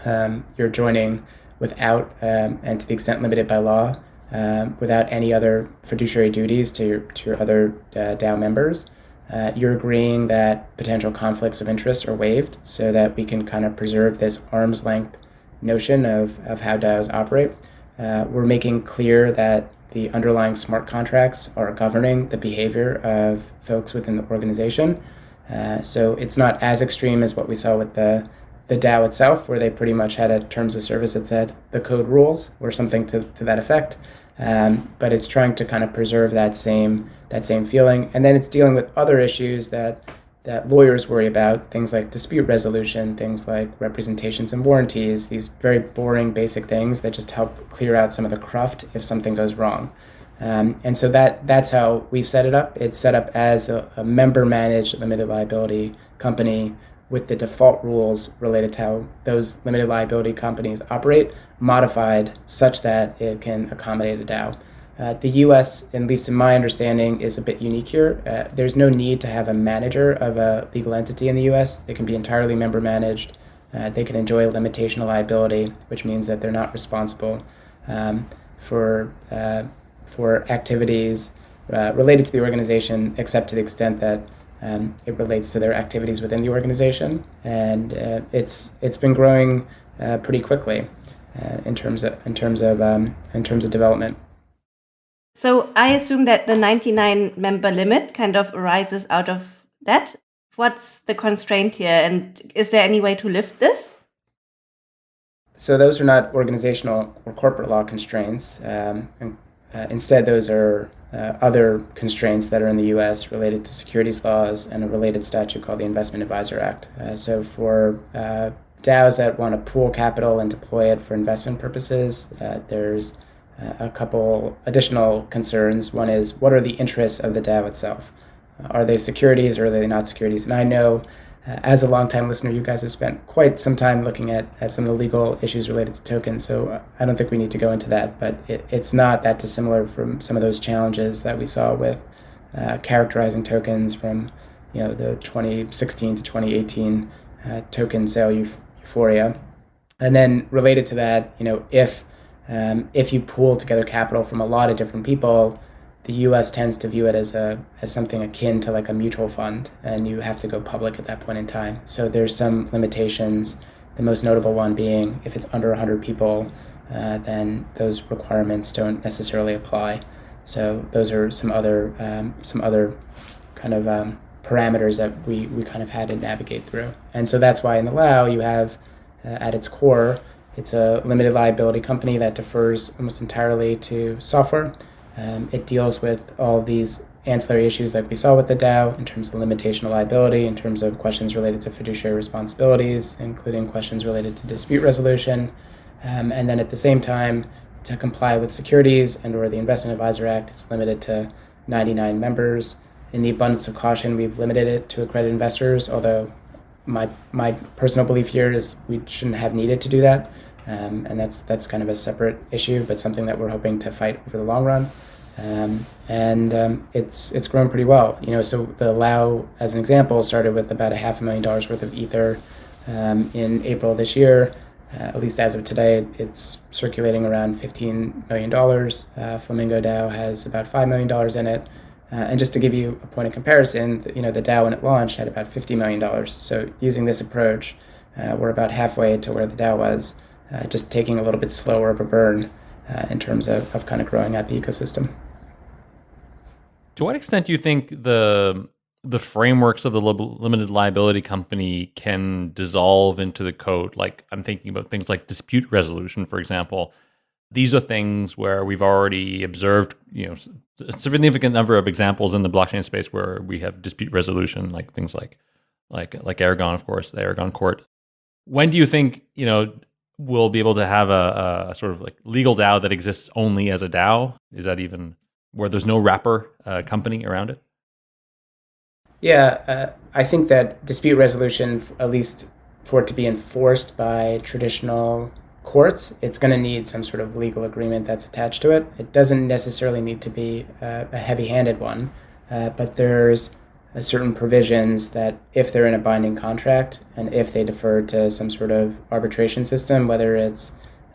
Um, you're joining without, um, and to the extent limited by law, um, without any other fiduciary duties to your, to your other uh, DAO members. Uh, you're agreeing that potential conflicts of interest are waived so that we can kind of preserve this arm's length notion of, of how DAOs operate. Uh, we're making clear that the underlying smart contracts are governing the behavior of folks within the organization. Uh, so it's not as extreme as what we saw with the the DAO itself, where they pretty much had a terms of service that said the code rules or something to, to that effect. Um, but it's trying to kind of preserve that same that same feeling, and then it's dealing with other issues that that lawyers worry about, things like dispute resolution, things like representations and warranties, these very boring basic things that just help clear out some of the cruft if something goes wrong. Um, and so that that's how we've set it up. It's set up as a, a member managed limited liability company with the default rules related to how those limited liability companies operate modified such that it can accommodate a DAO. Uh, the US, at least in my understanding, is a bit unique here. Uh, there's no need to have a manager of a legal entity in the US. They can be entirely member managed. Uh, they can enjoy a limitation of liability, which means that they're not responsible um, for, uh, for activities uh, related to the organization, except to the extent that um, it relates to their activities within the organization. And uh, it's, it's been growing pretty quickly in terms of, in terms of, um, in terms of development. So I assume that the 99 member limit kind of arises out of that. What's the constraint here? And is there any way to lift this? So those are not organizational or corporate law constraints. Um, and, uh, instead, those are uh, other constraints that are in the U.S. related to securities laws and a related statute called the Investment Advisor Act. Uh, so for uh, DAOs that want to pool capital and deploy it for investment purposes, uh, there's a couple additional concerns. One is what are the interests of the DAO itself? Uh, are they securities or are they not securities? And I know uh, as a longtime listener, you guys have spent quite some time looking at, at some of the legal issues related to tokens. So uh, I don't think we need to go into that, but it, it's not that dissimilar from some of those challenges that we saw with uh, characterizing tokens from you know the 2016 to 2018 uh, token sale euphoria. And then related to that, you know, if um, if you pool together capital from a lot of different people, the U.S. tends to view it as a as something akin to like a mutual fund, and you have to go public at that point in time. So there's some limitations. The most notable one being if it's under 100 people, uh, then those requirements don't necessarily apply. So those are some other um, some other kind of um, parameters that we we kind of had to navigate through. And so that's why in the Lao you have uh, at its core it's a limited liability company that defers almost entirely to software. Um, it deals with all these ancillary issues like we saw with the DAO in terms of limitation of liability, in terms of questions related to fiduciary responsibilities, including questions related to dispute resolution. Um, and then at the same time, to comply with securities and or the Investment Advisor Act, it's limited to 99 members. In the abundance of caution, we've limited it to accredited investors, although my, my personal belief here is we shouldn't have needed to do that. Um, and that's that's kind of a separate issue, but something that we're hoping to fight over the long run. Um, and um, it's it's grown pretty well. You know, so the Lao, as an example, started with about a half a million dollars worth of ether um, in April this year. Uh, at least as of today, it's circulating around fifteen million dollars. Uh, Flamingo DAO has about five million dollars in it. Uh, and just to give you a point of comparison, you know, the DAO when it launched had about $50 million. So using this approach, uh, we're about halfway to where the DAO was, uh, just taking a little bit slower of a burn uh, in terms of, of kind of growing out the ecosystem. To what extent do you think the the frameworks of the limited liability company can dissolve into the code? Like I'm thinking about things like dispute resolution, for example. These are things where we've already observed, you know, a significant number of examples in the blockchain space where we have dispute resolution, like things like like like Aragon, of course, the Aragon court. When do you think you know we'll be able to have a, a sort of like legal DAO that exists only as a DAO? Is that even where there's no wrapper uh, company around it? Yeah, uh, I think that dispute resolution, at least for it to be enforced by traditional courts, it's going to need some sort of legal agreement that's attached to it. It doesn't necessarily need to be uh, a heavy handed one, uh, but there's certain provisions that if they're in a binding contract and if they defer to some sort of arbitration system, whether it's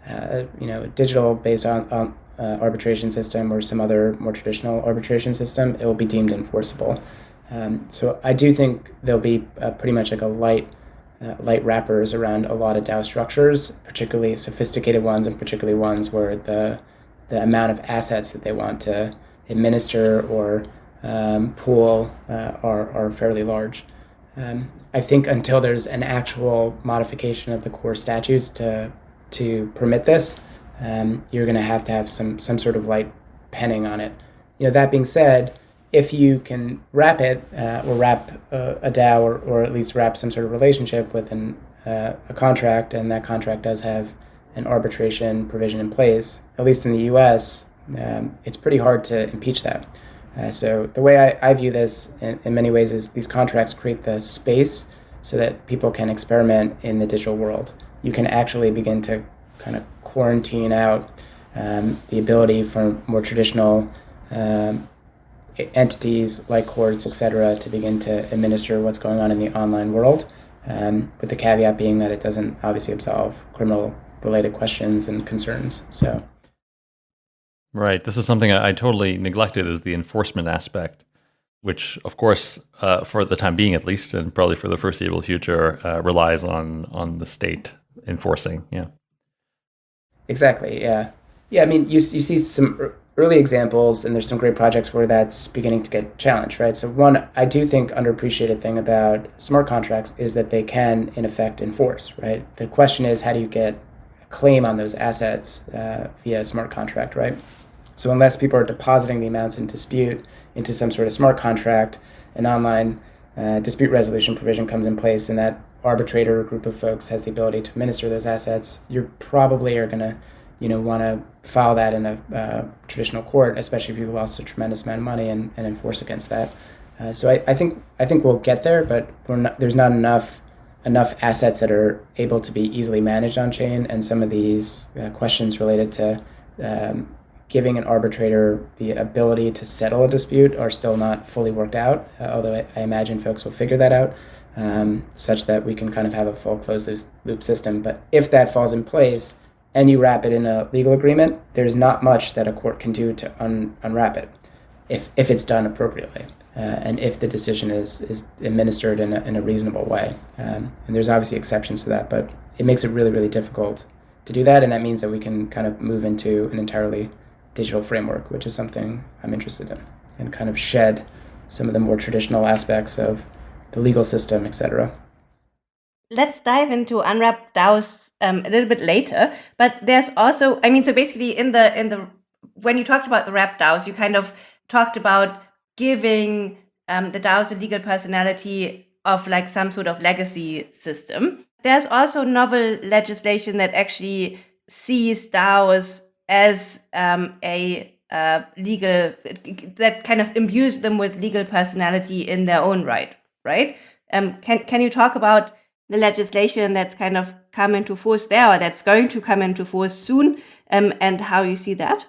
uh, you know digital based on, on uh, arbitration system or some other more traditional arbitration system, it will be deemed enforceable. Um, so I do think there'll be uh, pretty much like a light, uh, light wrappers around a lot of DAO structures, particularly sophisticated ones, and particularly ones where the the amount of assets that they want to administer or um, pool uh, are are fairly large. Um, I think until there's an actual modification of the core statutes to to permit this, um, you're going to have to have some some sort of light penning on it. You know, that being said, if you can wrap it uh, or wrap uh, a DAO or, or at least wrap some sort of relationship with an, uh, a contract, and that contract does have an arbitration provision in place, at least in the U.S., um, it's pretty hard to impeach that. Uh, so the way I, I view this in, in many ways is these contracts create the space so that people can experiment in the digital world. You can actually begin to kind of quarantine out um, the ability for more traditional um, entities like courts, et cetera, to begin to administer what's going on in the online world, um, with the caveat being that it doesn't obviously absolve criminal related questions and concerns. So, right. This is something I, I totally neglected is the enforcement aspect, which, of course, uh, for the time being at least, and probably for the foreseeable future, uh, relies on on the state enforcing. Yeah. Exactly. Yeah. Yeah. I mean, you you see some early examples, and there's some great projects where that's beginning to get challenged, right? So one, I do think underappreciated thing about smart contracts is that they can, in effect, enforce, right? The question is, how do you get a claim on those assets uh, via a smart contract, right? So unless people are depositing the amounts in dispute into some sort of smart contract, an online uh, dispute resolution provision comes in place, and that arbitrator or group of folks has the ability to administer those assets, you probably are going to, you know, want to file that in a uh, traditional court, especially if you've lost a tremendous amount of money and, and enforce against that. Uh, so I, I think I think we'll get there, but not, there's not enough enough assets that are able to be easily managed on chain, and some of these uh, questions related to um, giving an arbitrator the ability to settle a dispute are still not fully worked out. Uh, although I, I imagine folks will figure that out um, such that we can kind of have a full closed loop system. But if that falls in place and you wrap it in a legal agreement, there's not much that a court can do to un- unwrap it if, if it's done appropriately. Uh, and if the decision is, is administered in a, in a reasonable way. Um, and there's obviously exceptions to that, but it makes it really, really difficult to do that. And that means that we can kind of move into an entirely digital framework, which is something I'm interested in, and kind of shed some of the more traditional aspects of the legal system, etc. Let's dive into unwrap DAOs um, a little bit later. But there's also, I mean, so basically in the in the when you talked about the wrap DAOs, you kind of talked about giving um, the DAOs a legal personality of like some sort of legacy system. There's also novel legislation that actually sees DAOs as um, a uh, legal that kind of imbues them with legal personality in their own right right? Um, can can you talk about the legislation that's kind of come into force there, or that's going to come into force soon, um, and how you see that?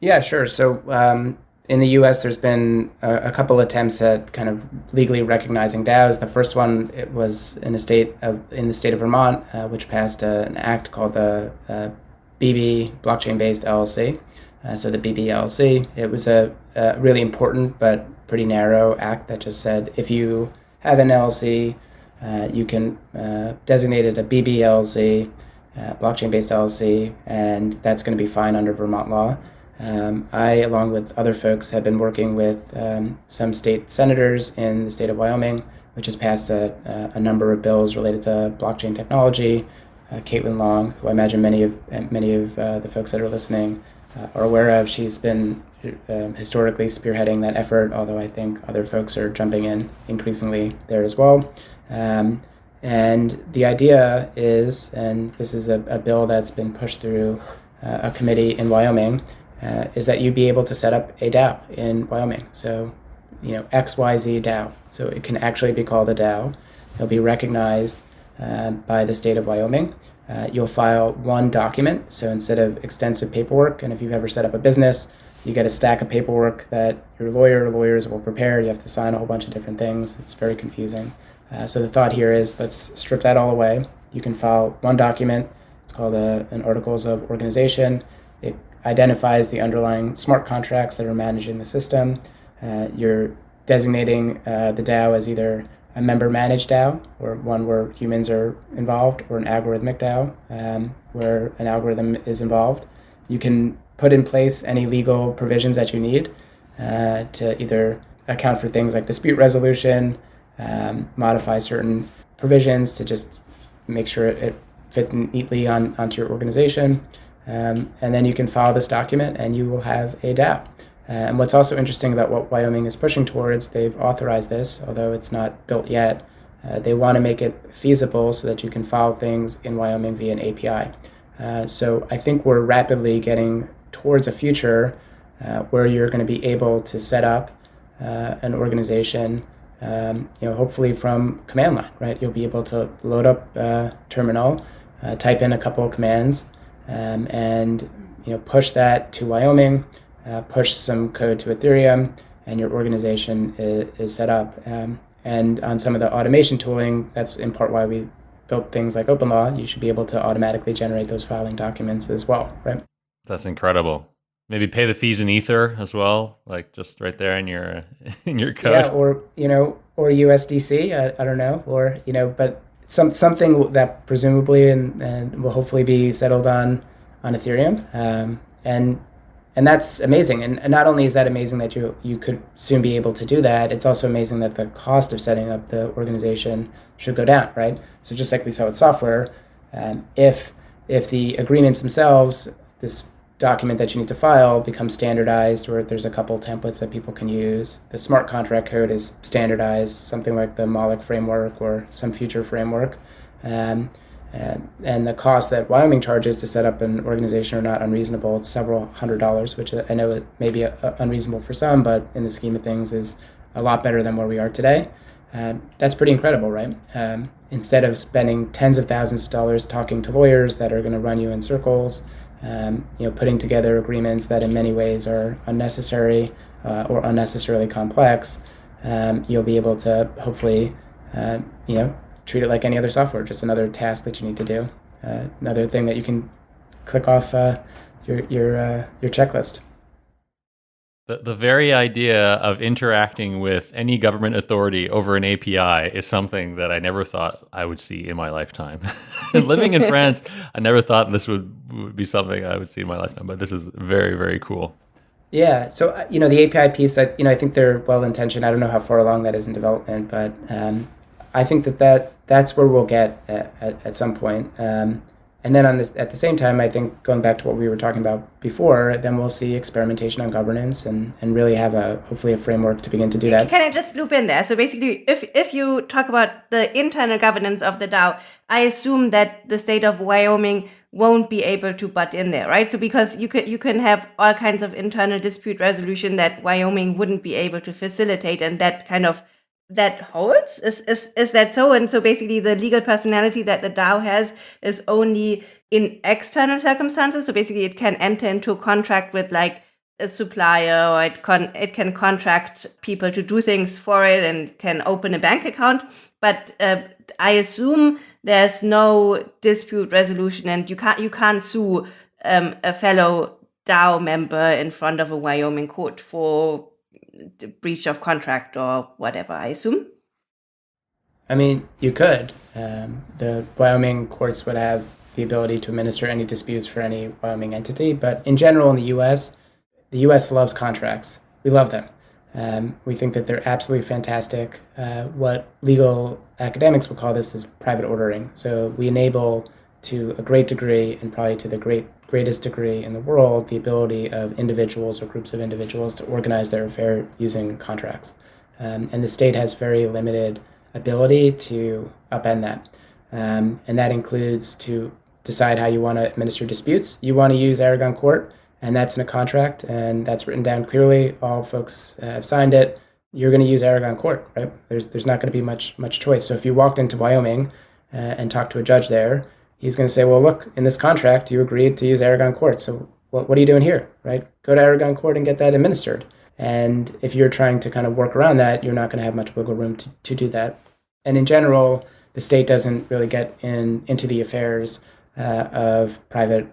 Yeah, sure. So um, in the U.S., there's been a, a, couple attempts at kind of legally recognizing DAOs. The first one it was in the state of in the state of Vermont, uh, which passed uh, an act called the uh, BB Blockchain Based LLC. uh, so the BBLC. It was a, a, really important but pretty narrow act that just said if you have an LLC, uh, you can uh, designate it a BBLC, uh, blockchain based LLC, and that's going to be fine under Vermont law. Um, I, along with other folks, have been working with um, some state senators in the state of Wyoming, which has passed a, a number of bills related to blockchain technology. Uh, Caitlin Long, who I imagine many of many of uh, the folks that are listening uh, are aware of, she's been um, historically spearheading that effort. Although I think other folks are jumping in increasingly there as well. Um, and the idea is, and this is a, a bill that's been pushed through uh, a committee in Wyoming, uh, is that you'd be able to set up a DAO in Wyoming. So, you know, XYZ DAO. So it can actually be called a DAO. It'll be recognized uh, by the state of Wyoming. Uh, you'll file one document. So instead of extensive paperwork, and if you've ever set up a business, you get a stack of paperwork that your lawyer or lawyers will prepare. You have to sign a whole bunch of different things. It's very confusing. Uh, so the thought here is let's strip that all away. You can file one document. It's called a, an Articles of Organization. It identifies the underlying smart contracts that are managing the system. Uh, you're designating uh, the DAO as either a member managed DAO, or one where humans are involved, or an algorithmic DAO, um, where an algorithm is involved. You can put in place any legal provisions that you need uh, to either account for things like dispute resolution, um, modify certain provisions to just make sure it, it fits neatly on, onto your organization. Um, and then you can file this document and you will have a DAO. Uh, and what's also interesting about what Wyoming is pushing towards, they've authorized this, although it's not built yet. Uh, they want to make it feasible so that you can file things in Wyoming via an API. Uh, so I think we're rapidly getting towards a future uh, where you're going to be able to set up uh, an organization um, you know, hopefully from command line, right? You'll be able to load up uh, terminal, type in a couple of commands, um, and you know, push that to Wyoming, uh, push some code to Ethereum, and your organization is, is set up. Um, and on some of the automation tooling, that's in part why we built things like OpenLaw. You should be able to automatically generate those filing documents as well, right? That's incredible. Maybe pay the fees in Ether as well, like just right there in your in your code. Yeah, or you know, or USDC. I, I don't know, or you know, but some something that presumably and, and will hopefully be settled on on Ethereum. Um, and and that's amazing. And, not only is that amazing that you you could soon be able to do that, it's also amazing that the cost of setting up the organization should go down, right? So just like we saw with software, um, if if the agreements themselves, this document that you need to file becomes standardized or there's a couple templates that people can use. The smart contract code is standardized, something like the Moloch framework or some future framework. Um, and, and the cost that Wyoming charges to set up an organization are not unreasonable. It's several hundred dollars, which I know it may be a unreasonable for some, but in the scheme of things is a lot better than where we are today. Um, that's pretty incredible, right? Um, instead of spending tens of thousands of dollars talking to lawyers that are going to run you in circles, um, you know, putting together agreements that in many ways are unnecessary uh, or unnecessarily complex, um, you'll be able to hopefully, uh, you know, treat it like any other software, just another task that you need to do, uh, another thing that you can click off uh, your your uh, your checklist. The, the very idea of interacting with any government authority over an API is something that I never thought I would see in my lifetime. Living in France, I never thought this would, would be something I would see in my lifetime, but this is very, very cool. Yeah, so uh, you know the API piece, I, you know, I think they're well intentioned. I don't know how far along that is in development, but um, I think that, that that's where we'll get at, at, at some point. Um, and then on this, at the same time, I think going back to what we were talking about before, then we'll see experimentation on governance and, and really have a hopefully a framework to begin to do that. Can I just loop in there? So basically, if if you talk about the internal governance of the DAO, I assume that the state of Wyoming won't be able to butt in there, right? So because you could you can have all kinds of internal dispute resolution that Wyoming wouldn't be able to facilitate, and that kind of that holds? Is, is is that so? And so basically, the legal personality that the DAO has is only in external circumstances. So basically, it can enter into a contract with like a supplier, or it can it can contract people to do things for it, and can open a bank account. But uh, I assume there's no dispute resolution, and you can't you can't sue um, a fellow DAO member in front of a Wyoming court for breach of contract or whatever, I assume? I mean, you could. Um, the Wyoming courts would have the ability to administer any disputes for any Wyoming entity, but in general, in the U.S., the U.S. loves contracts. We love them. Um, we think that they're absolutely fantastic. Uh, what legal academics would call this is private ordering. So we enable, to a great degree, and probably to the great greatest degree in the world, the ability of individuals or groups of individuals to organize their affair using contracts. Um, and the state has very limited ability to upend that. Um, and that includes to decide how you want to administer disputes. You want to use Aragon Court, and that's in a contract, and that's written down clearly. All folks have signed it. You're going to use Aragon Court, right? There's there's not going to be much much choice. So if you walked into Wyoming uh, and talked to a judge there, he's going to say, well, look, in this contract, you agreed to use Aragon Court. So what, what are you doing here, right? Go to Aragon Court and get that administered. And if you're trying to kind of work around that, you're not going to have much wiggle room to, to do that. And in general, the state doesn't really get in into the affairs uh, of private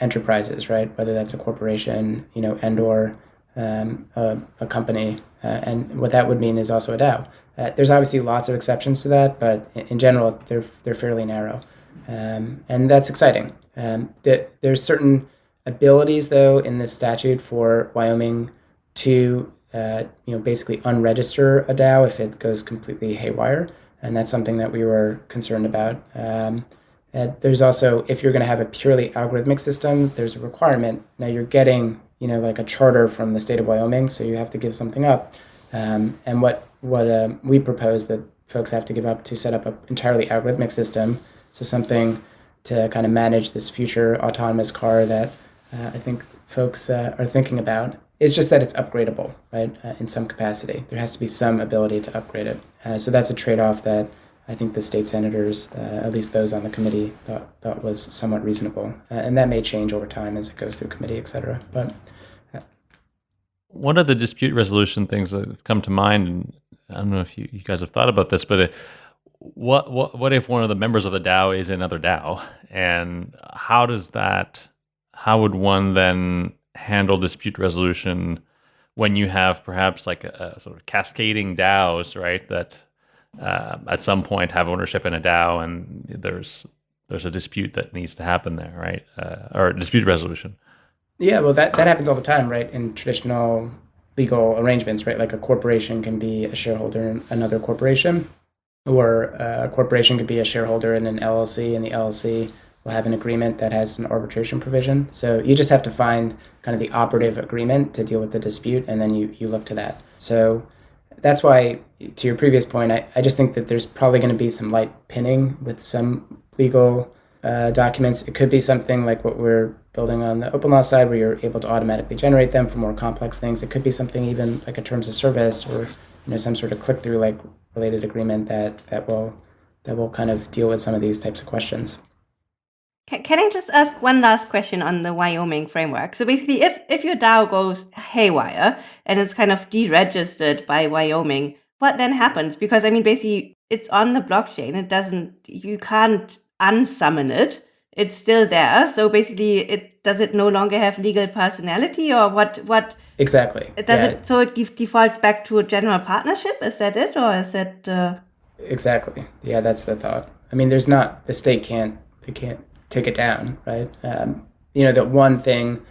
enterprises, right? Whether that's a corporation, you know, and or um, a, a, company. Uh, and what that would mean is also a DAO. Uh, there's obviously lots of exceptions to that, but in, in general, they're they're fairly narrow, um, and that's exciting. Um, the, there's certain abilities, though, in this statute for Wyoming to uh, you know basically unregister a DAO if it goes completely haywire and that's something that we were concerned about. Um, there's also, if you're going to have a purely algorithmic system, there's a requirement. Now you're getting, you know, like a charter from the state of Wyoming, so you have to give something up. Um, and what what um, we propose that folks have to give up to set up an entirely algorithmic system, so something to kind of manage this future autonomous car that uh, I think folks uh, are thinking about. It's just that it's upgradable, right, uh, in some capacity. There has to be some ability to upgrade it. Uh, so that's a trade off that I think the state senators, uh, at least those on the committee, thought, thought was somewhat reasonable. Uh, and that may change over time as it goes through committee, et cetera. But one of the dispute resolution things that have come to mind, and I don't know if you, you guys have thought about this, but what what what if one of the members of the DAO is another DAO, and how does that? How would one then handle dispute resolution when you have perhaps like a, a sort of cascading DAOs, right? That uh, at some point have ownership in a DAO, and there's there's a dispute that needs to happen there, right? Uh, or dispute resolution. Yeah, well, that that happens all the time, right? In traditional legal arrangements, right? Like a corporation can be a shareholder in another corporation, or a corporation could be a shareholder in an LLC, and the LLC will have an agreement that has an arbitration provision. So you just have to find kind of the operative agreement to deal with the dispute, and then you, you look to that. So that's why, to your previous point, I, I just think that there's probably going to be some light pinning with some legal uh, documents. It could be something like what we're building on the open law side, where you're able to automatically generate them for more complex things. It could be something even like a terms of service or you know some sort of click through like related agreement that that will that will kind of deal with some of these types of questions. Can, can I just ask one last question on the Wyoming framework? So basically, if, if your DAO goes haywire and it's kind of deregistered by Wyoming, what then happens? Because I mean, basically, it's on the blockchain. It doesn't, you can't unsummon it. It's still there. So basically, it does it no longer have legal personality, or what? What exactly? Does yeah. it so it defaults back to a general partnership? Is that it, or is it? Uh... Exactly. Yeah, that's the thought. I mean, there's not the state can't they can't take it down, right? Um, you know, the one thing,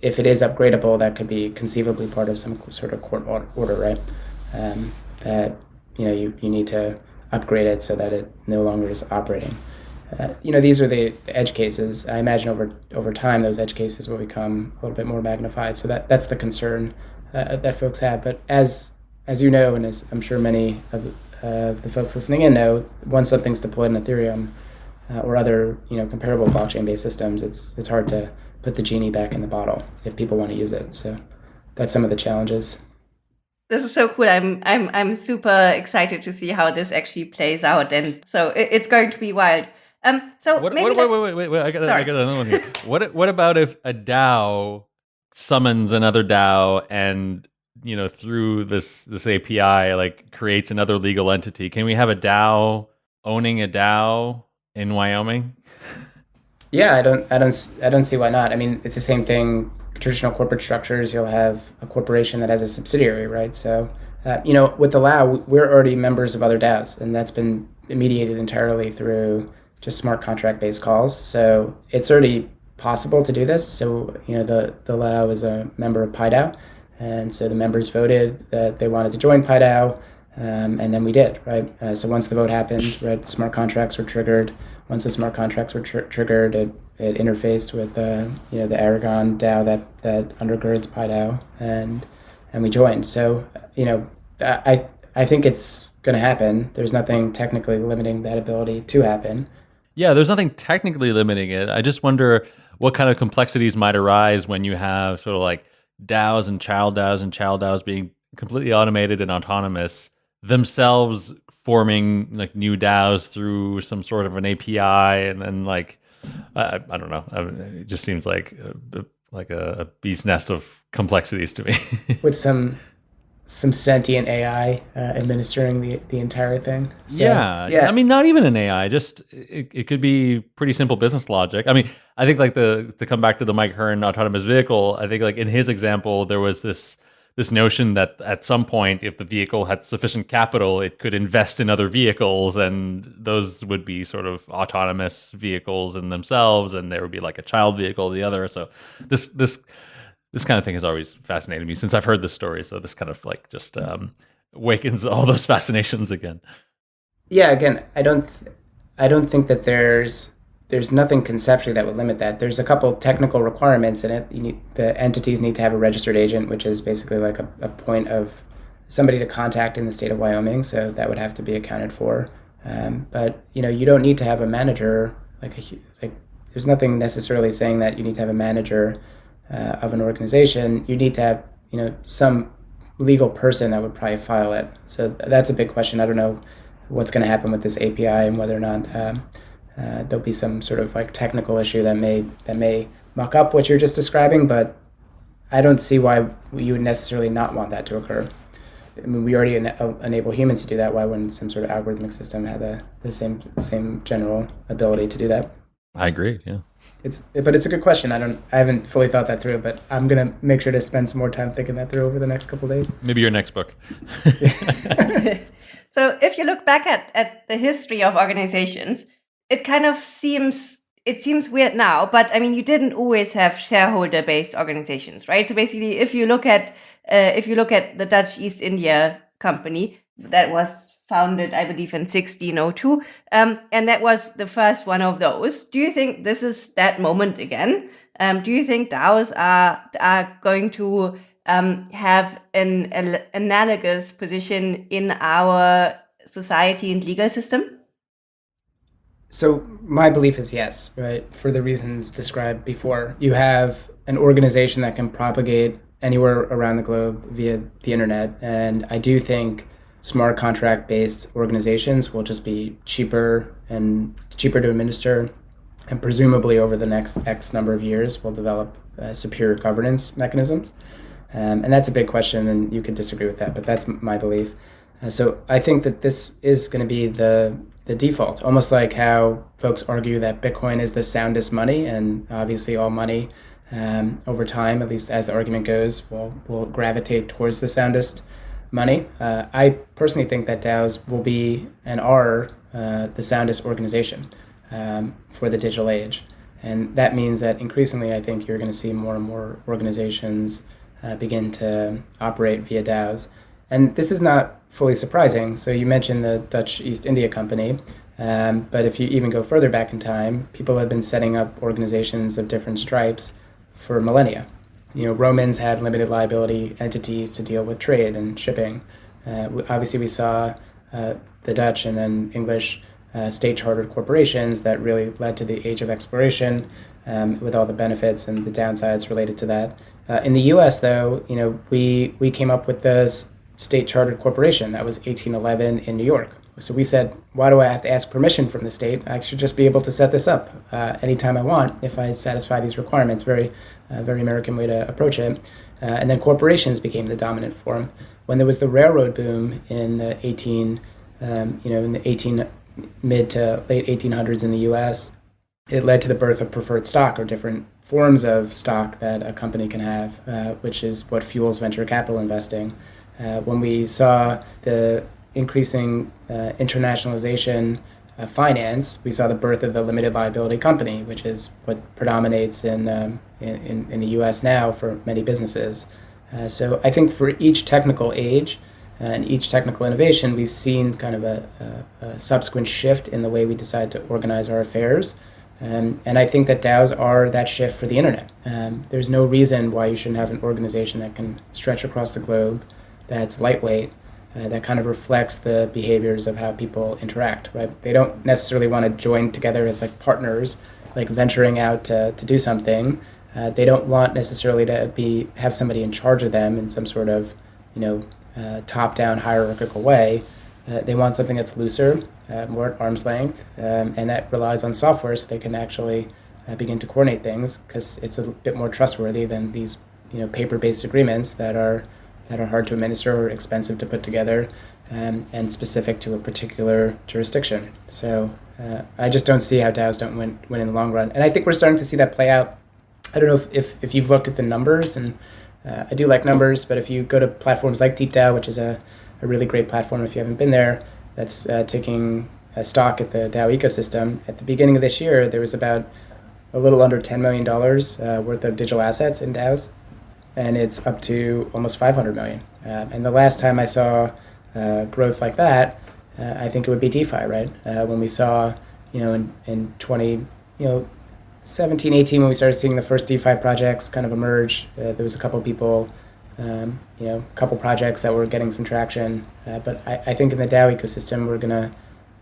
if it is upgradable, that could be conceivably part of some sort of court order, right? Um, that you know you, you need to upgrade it so that it no longer is operating. Uh, you know, these are the, edge cases. I imagine over over time those edge cases will become a little bit more magnified. So that that's the concern uh, that folks have. But as as you know, and as I'm sure many of uh, the folks listening in know, once something's deployed in Ethereum, uh, or other you know comparable blockchain based systems, it's it's hard to put the genie back in the bottle if people want to use it. So that's some of the challenges. This is so cool. I'm I'm I'm super excited to see how this actually plays out, and so it, it's going to be wild. Um, so what, what, wait, wait, wait, wait, wait, I got, I got another one here. what what about if a DAO summons another DAO and you know through this this API like creates another legal entity? Can we have a DAO owning a DAO in Wyoming? yeah, I don't, I don't, I don't see why not. I mean, it's the same thing traditional corporate structures, you'll have a corporation that has a subsidiary, right? So, uh, you know, with the Lao, we're already members of other DAOs, and that's been mediated entirely through just smart contract based calls. So it's already possible to do this. So, you know, the, the Lao is a member of PieDAO, and so the members voted that they wanted to join PieDAO, um, and then we did, right? Uh, so once the vote happened, right, smart contracts were triggered. Once the smart contracts were tr- triggered, it, it interfaced with uh, you know the Aragon DAO that that undergirds PieDAO, and and we joined. So you know, I I think it's going to happen. There's nothing technically limiting that ability to happen. Yeah, there's nothing technically limiting it. I just wonder what kind of complexities might arise when you have sort of like DAOs and child DAOs and child DAOs being completely automated and autonomous themselves forming like new DAOs through some sort of an API and then like I, I don't know. it just seems like a, like a beast nest of complexities to me. With some some sentient AI uh, administering the the entire thing. So, yeah, yeah. I mean, not even an AI. Just it, it could be pretty simple business logic. I mean, I think like the to come back to the Mike Hearn autonomous vehicle. I think like in his example, there was this this notion that at some point, if the vehicle had sufficient capital, it could invest in other vehicles, and those would be sort of autonomous vehicles in themselves, and there would be like a child vehicle, the other. So this this this kind of thing has always fascinated me since I've heard this story. So this kind of like just um, awakens all those fascinations again. Yeah, again, I don't, th- I don't think that there's there's nothing conceptually that would limit that. There's a couple technical requirements in it. You need, the entities need to have a registered agent, which is basically like a, a point of somebody to contact in the state of Wyoming. So that would have to be accounted for. Um, but you know, you don't need to have a manager. Like a like, there's nothing necessarily saying that you need to have a manager uh, of an organization. You need to have you know some legal person that would probably file it. So that's a big question. I don't know what's going to happen with this API and whether or not. Um, uh, there'll be some sort of like technical issue that may that may muck up what you're just describing, but I don't see why you would necessarily not want that to occur. I mean, we already en- enable humans to do that. Why wouldn't some sort of algorithmic system have the, the same same general ability to do that? I agree. Yeah. It's but it's a good question. I don't I haven't fully thought that through, but I'm gonna make sure to spend some more time thinking that through over the next couple days. Maybe your next book. so if you look back at, at the history of organizations, it kind of seems it seems weird now, but I mean, you didn't always have shareholder-based organizations, right? So basically, if you look at uh, if you look at the Dutch East India Company, that was founded, I believe, in 1602, um, and that was the first one of those. Do you think this is that moment again? Um, do you think DAOs are are going to um, have an, an analogous position in our society and legal system? So my belief is yes, right? For the reasons described before, you have an organization that can propagate anywhere around the globe via the internet, and I do think smart contract based organizations will just be cheaper and cheaper to administer, and presumably over the next X number of years will develop uh, superior governance mechanisms. Um, and that's a big question, and you could disagree with that, but that's my belief. Uh, so I think that this is going to be the the default, almost like how folks argue that Bitcoin is the soundest money, and obviously all money um, over time, at least as the argument goes, will will gravitate towards the soundest money. Uh, I personally think that DAOs will be and are uh, the soundest organization um, for the digital age, and that means that increasingly, I think you're going to see more and more organizations uh, begin to operate via DAOs. And this is not fully surprising. So you mentioned the Dutch East India Company, um, but if you even go further back in time, people have been setting up organizations of different stripes for millennia. You know, Romans had limited liability entities to deal with trade and shipping. Uh, obviously, we saw uh, the Dutch and then English uh, state chartered corporations that really led to the age of exploration um, with all the benefits and the downsides related to that. Uh, in the U.S., though, you know, we we came up with the state chartered corporation. That was 1811 in New York. So we said, why do I have to ask permission from the state? I should just be able to set this up uh, anytime I want if I satisfy these requirements. Very, uh, very American way to approach it. Uh, and then corporations became the dominant form. When there was the railroad boom in the 18, um, you know, in the 18 mid to late 1800s in the U.S., it led to the birth of preferred stock or different forms of stock that a company can have, uh, which is what fuels venture capital investing. Uh, when we saw the increasing uh, internationalization of finance, we saw the birth of the limited liability company, which is what predominates in, um, in, in, the US now for many businesses. Uh, so I think for each technical age, and each technical innovation, we've seen kind of a, a, a subsequent shift in the way we decide to organize our affairs. Um, and I think that DAOs are that shift for the internet. Um, there's no reason why you shouldn't have an organization that can stretch across the globe, that's lightweight, uh, that kind of reflects the behaviors of how people interact. Right? They don't necessarily want to join together as like partners, like venturing out to, to do something. Uh, they don't want necessarily to be have somebody in charge of them in some sort of, you know, uh, top-down hierarchical way. Uh, they want something that's looser, uh, more at arm's length, um, and that relies on software so they can actually uh, begin to coordinate things because it's a bit more trustworthy than these you know paper-based agreements that are that are hard to administer or expensive to put together um, and specific to a particular jurisdiction. So uh, I just don't see how DAOs don't win, win in the long run. And I think we're starting to see that play out. I don't know if, if, if you've looked at the numbers, and uh, I do like numbers, but if you go to platforms like DeepDAO, which is a a really great platform if you haven't been there that's uh, taking a stock at the DAO ecosystem. At the beginning of this year, there was about a little under $10 million uh, worth of digital assets in DAOs, and it's up to almost 500 million. Uh, and the last time I saw uh, growth like that, uh, I think it would be DeFi, right? Uh, when we saw, you know, in, in 20, you know, 17, 18, when we started seeing the first DeFi projects kind of emerge, there was a couple of people um, you know, a couple projects that were getting some traction. Uh, but I, I, think in the DAO ecosystem, we're gonna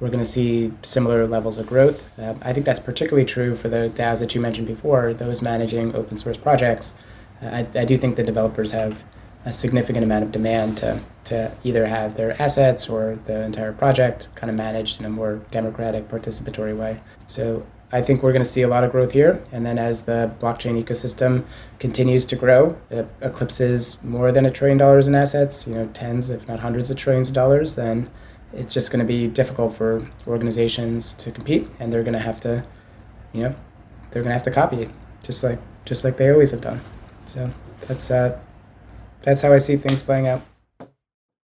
we're gonna see similar levels of growth. Uh, I think that's particularly true for the DAOs that you mentioned before, those managing open source projects. I, I do think the developers have a significant amount of demand to, to either have their assets or the entire project kind of managed in a more democratic, participatory way. So I think we're going to see a lot of growth here. And then as the blockchain ecosystem continues to grow, it eclipses more than a trillion dollars in assets, you know, tens, if not hundreds of trillions of dollars, then it's just going to be difficult for organizations to compete. And they're going to have to, you know, they're going to have to copy it just like, just like they always have done. So that's, uh, that's how I see things playing out.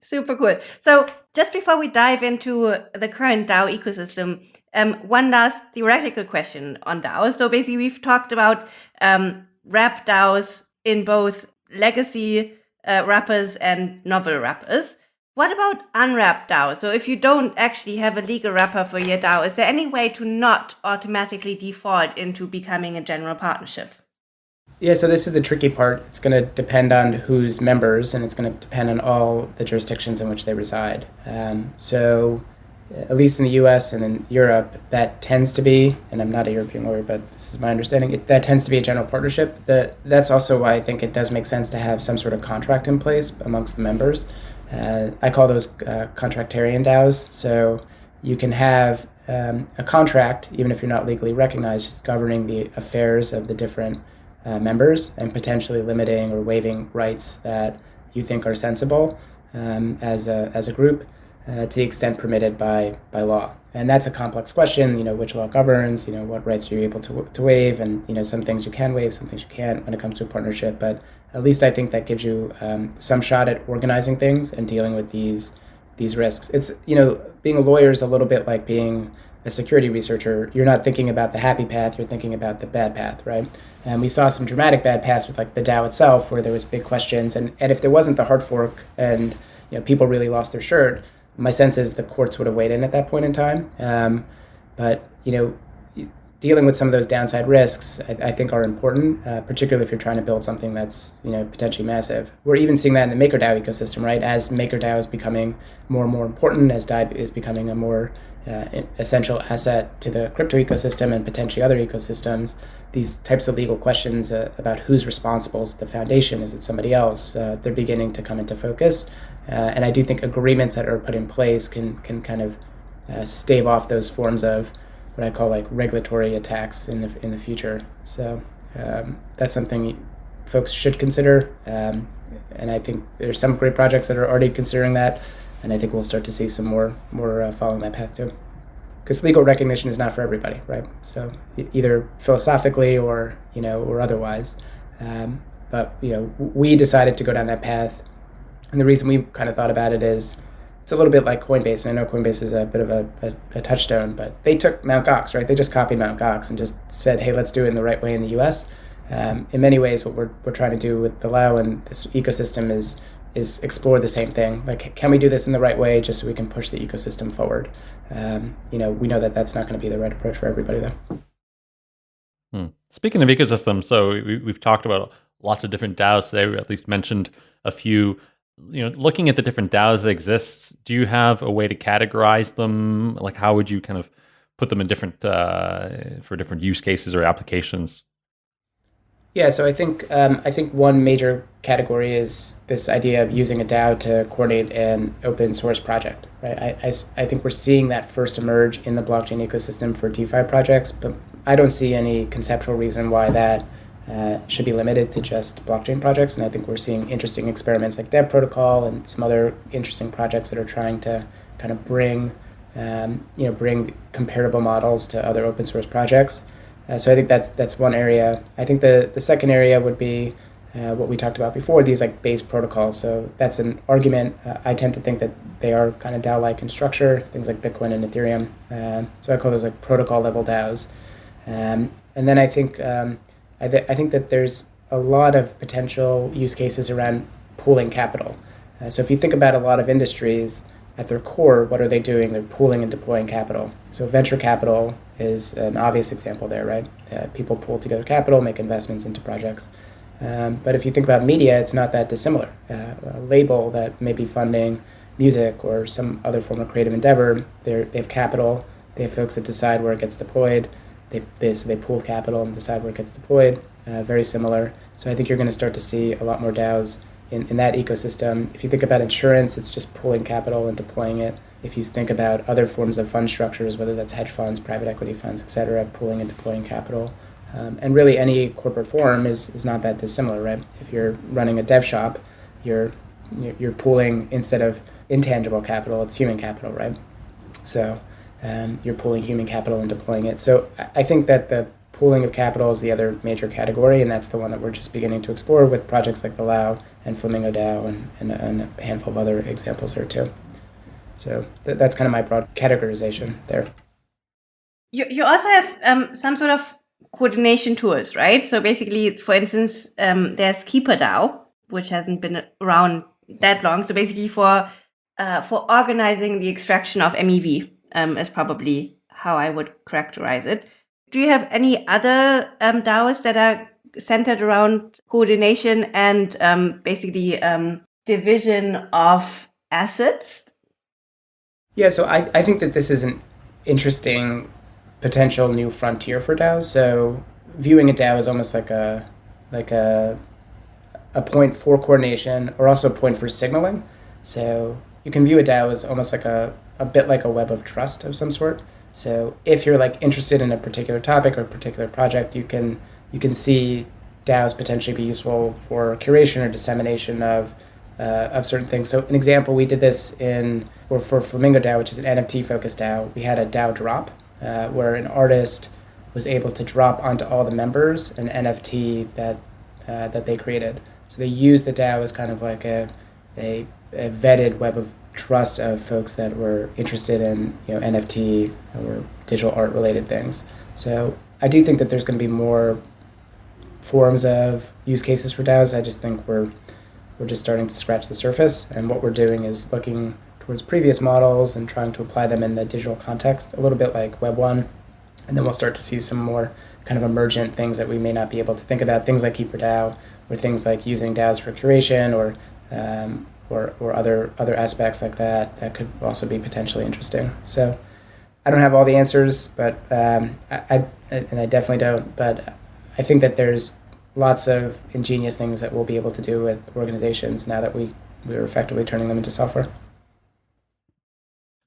Super cool. So just before we dive into the current DAO ecosystem, um, one last theoretical question on DAOs. So basically, we've talked about um, wrap DAOs in both legacy uh, wrappers and novel wrappers. What about unwrapped DAOs? So if you don't actually have a legal wrapper for your DAO, is there any way to not automatically default into becoming a general partnership? Yeah, so this is the tricky part. It's going to depend on who's members, and it's going to depend on all the jurisdictions in which they reside. Um, so at least in the US and in Europe, that tends to be, and I'm not a European lawyer, but this is my understanding, it, that tends to be a general partnership. That, that's also why I think it does make sense to have some sort of contract in place amongst the members. Uh, I call those uh, contractarian DAOs. So you can have um, a contract, even if you're not legally recognized, governing the affairs of the different uh, members and potentially limiting or waiving rights that you think are sensible um, as, a, as a group uh, to the extent permitted by, by law. And that's a complex question, you know, which law governs, you know, what rights are you able to, to waive, and, you know, some things you can waive, some things you can't when it comes to a partnership. But at least I think that gives you um, some shot at organizing things and dealing with these these risks. It's, you know, being a lawyer is a little bit like being a security researcher. You're not thinking about the happy path, you're thinking about the bad path, right? And we saw some dramatic bad paths with like the DAO itself, where there was big questions. And, and if there wasn't the hard fork and, you know, people really lost their shirt, my sense is the courts would have weighed in at that point in time. Um, but you know, dealing with some of those downside risks, I, I think, are important, uh, particularly if you're trying to build something that's you know potentially massive. We're even seeing that in the MakerDAO ecosystem, right? As MakerDAO is becoming more and more important, as DAI is becoming a more essential asset to the crypto ecosystem and potentially other ecosystems, these types of legal questions uh, about who's responsible, is the foundation, is it somebody else, uh, they're beginning to come into focus. Uh, and I do think agreements that are put in place can, can kind of uh, stave off those forms of what I call like regulatory attacks in the, in the future. So um, that's something folks should consider. Um, and I think there's some great projects that are already considering that. And I think we'll start to see some more, more uh, following that path too because legal recognition is not for everybody, right? So either philosophically or you know or otherwise. Um, but you know, we decided to go down that path, and the reason we kind of thought about it is it's a little bit like Coinbase. And I know Coinbase is a bit of a, a, a touchstone, but they took Mt. Gox, right? They just copied Mt. Gox and just said, hey, let's do it in the right way in the U.S. Um, in many ways, what we're, we're trying to do with the Lao and this ecosystem is is explore the same thing. Like, can we do this in the right way, just so we can push the ecosystem forward? Um, you know, we know that that's not going to be the right approach for everybody, though. Hmm. Speaking of ecosystems, so we, we've talked about lots of different DAOs today. We at least mentioned a few. You know, looking at the different DAOs that exist, do you have a way to categorize them? Like, how would you kind of put them in different uh, for different use cases or applications? Yeah, so I think um, I think one major category is this idea of using a DAO to coordinate an open source project. Right? I, I, I think we're seeing that first emerge in the blockchain ecosystem for DeFi projects, but I don't see any conceptual reason why that uh, should be limited to just blockchain projects. And I think we're seeing interesting experiments like Dev Protocol and some other interesting projects that are trying to kind of bring um, you know bring comparable models to other open source projects. Uh, so I think that's that's one area. I think the the second area would be uh, what we talked about before, these like base protocols. So that's an argument. Uh, I tend to think that they are kind of DAO-like in structure, things like Bitcoin and Ethereum. Um, so I call those like protocol level DAOs. Um, and then I think um, I, th- I think that there's a lot of potential use cases around pooling capital. Uh, so if you think about a lot of industries, at their core, what are they doing? They're pooling and deploying capital. So venture capital is an obvious example there, right? Uh, people pool together capital, make investments into projects. Um, but if you think about media, it's not that dissimilar. Uh, a label that may be funding music or some other form of creative endeavor, they have capital. They have folks that decide where it gets deployed. They, they, so they pool capital and decide where it gets deployed. Uh, very similar. So I think you're going to start to see a lot more DAOs in, in that ecosystem. If you think about insurance, it's just pulling capital and deploying it. If you think about other forms of fund structures, whether that's hedge funds, private equity funds, et cetera, pulling and deploying capital. Um, and really, any corporate form is, is not that dissimilar, right? If you're running a dev shop, you're you're pooling instead of intangible capital, it's human capital, right? So um, you're pooling human capital and deploying it. So I think that the pooling of capital is the other major category, and that's the one that we're just beginning to explore with projects like the Lao and Flamingo DAO and, and, and a handful of other examples there too. So th- that's kind of my broad categorization there. You, you also have um, some sort of coordination tools, right? So basically, for instance, um, there's KeeperDAO, which hasn't been around that long. So basically, for uh, for organizing the extraction of MEV um, is probably how I would characterize it. Do you have any other um, DAOs that are centered around coordination and um, basically um, division of assets? Yeah, so I, I think that this is an interesting potential new frontier for DAOs. So viewing a DAO is almost like a like a a point for coordination or also a point for signaling. So you can view a DAO as almost like a, a bit like a web of trust of some sort. So if you're like interested in a particular topic or a particular project, you can you can see DAOs potentially be useful for curation or dissemination of uh, of certain things. So an example, we did this in or for Flamingo DAO, which is an NFT focused DAO. We had a DAO drop uh, where an artist was able to drop onto all the members an NFT that uh, that they created. So they used the DAO as kind of like a, a, a vetted web of trust of folks that were interested in you know NFT or digital art related things. So I do think that there's going to be more forms of use cases for DAOs. I just think we're we're just starting to scratch the surface, and what we're doing is looking towards previous models and trying to apply them in the digital context, a little bit like Web one, and then we'll start to see some more kind of emergent things that we may not be able to think about, things like KeeperDAO, or things like using DAOs for curation, or um, or, or other other aspects like that that could also be potentially interesting. So I don't have all the answers, but um, I, I, and I definitely don't. But I think that there's lots of ingenious things that we'll be able to do with organizations now that we we're effectively turning them into software.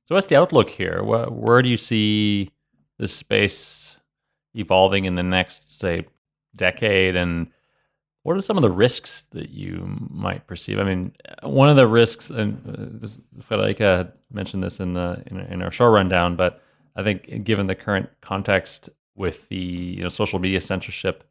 So what's the outlook here? Where, where do you see this space evolving in the next, say, decade? And what are some of the risks that you might perceive? I mean, one of the risks, and uh, Friederike mentioned this in the in, in our show rundown, but I think given the current context with the you know social media censorship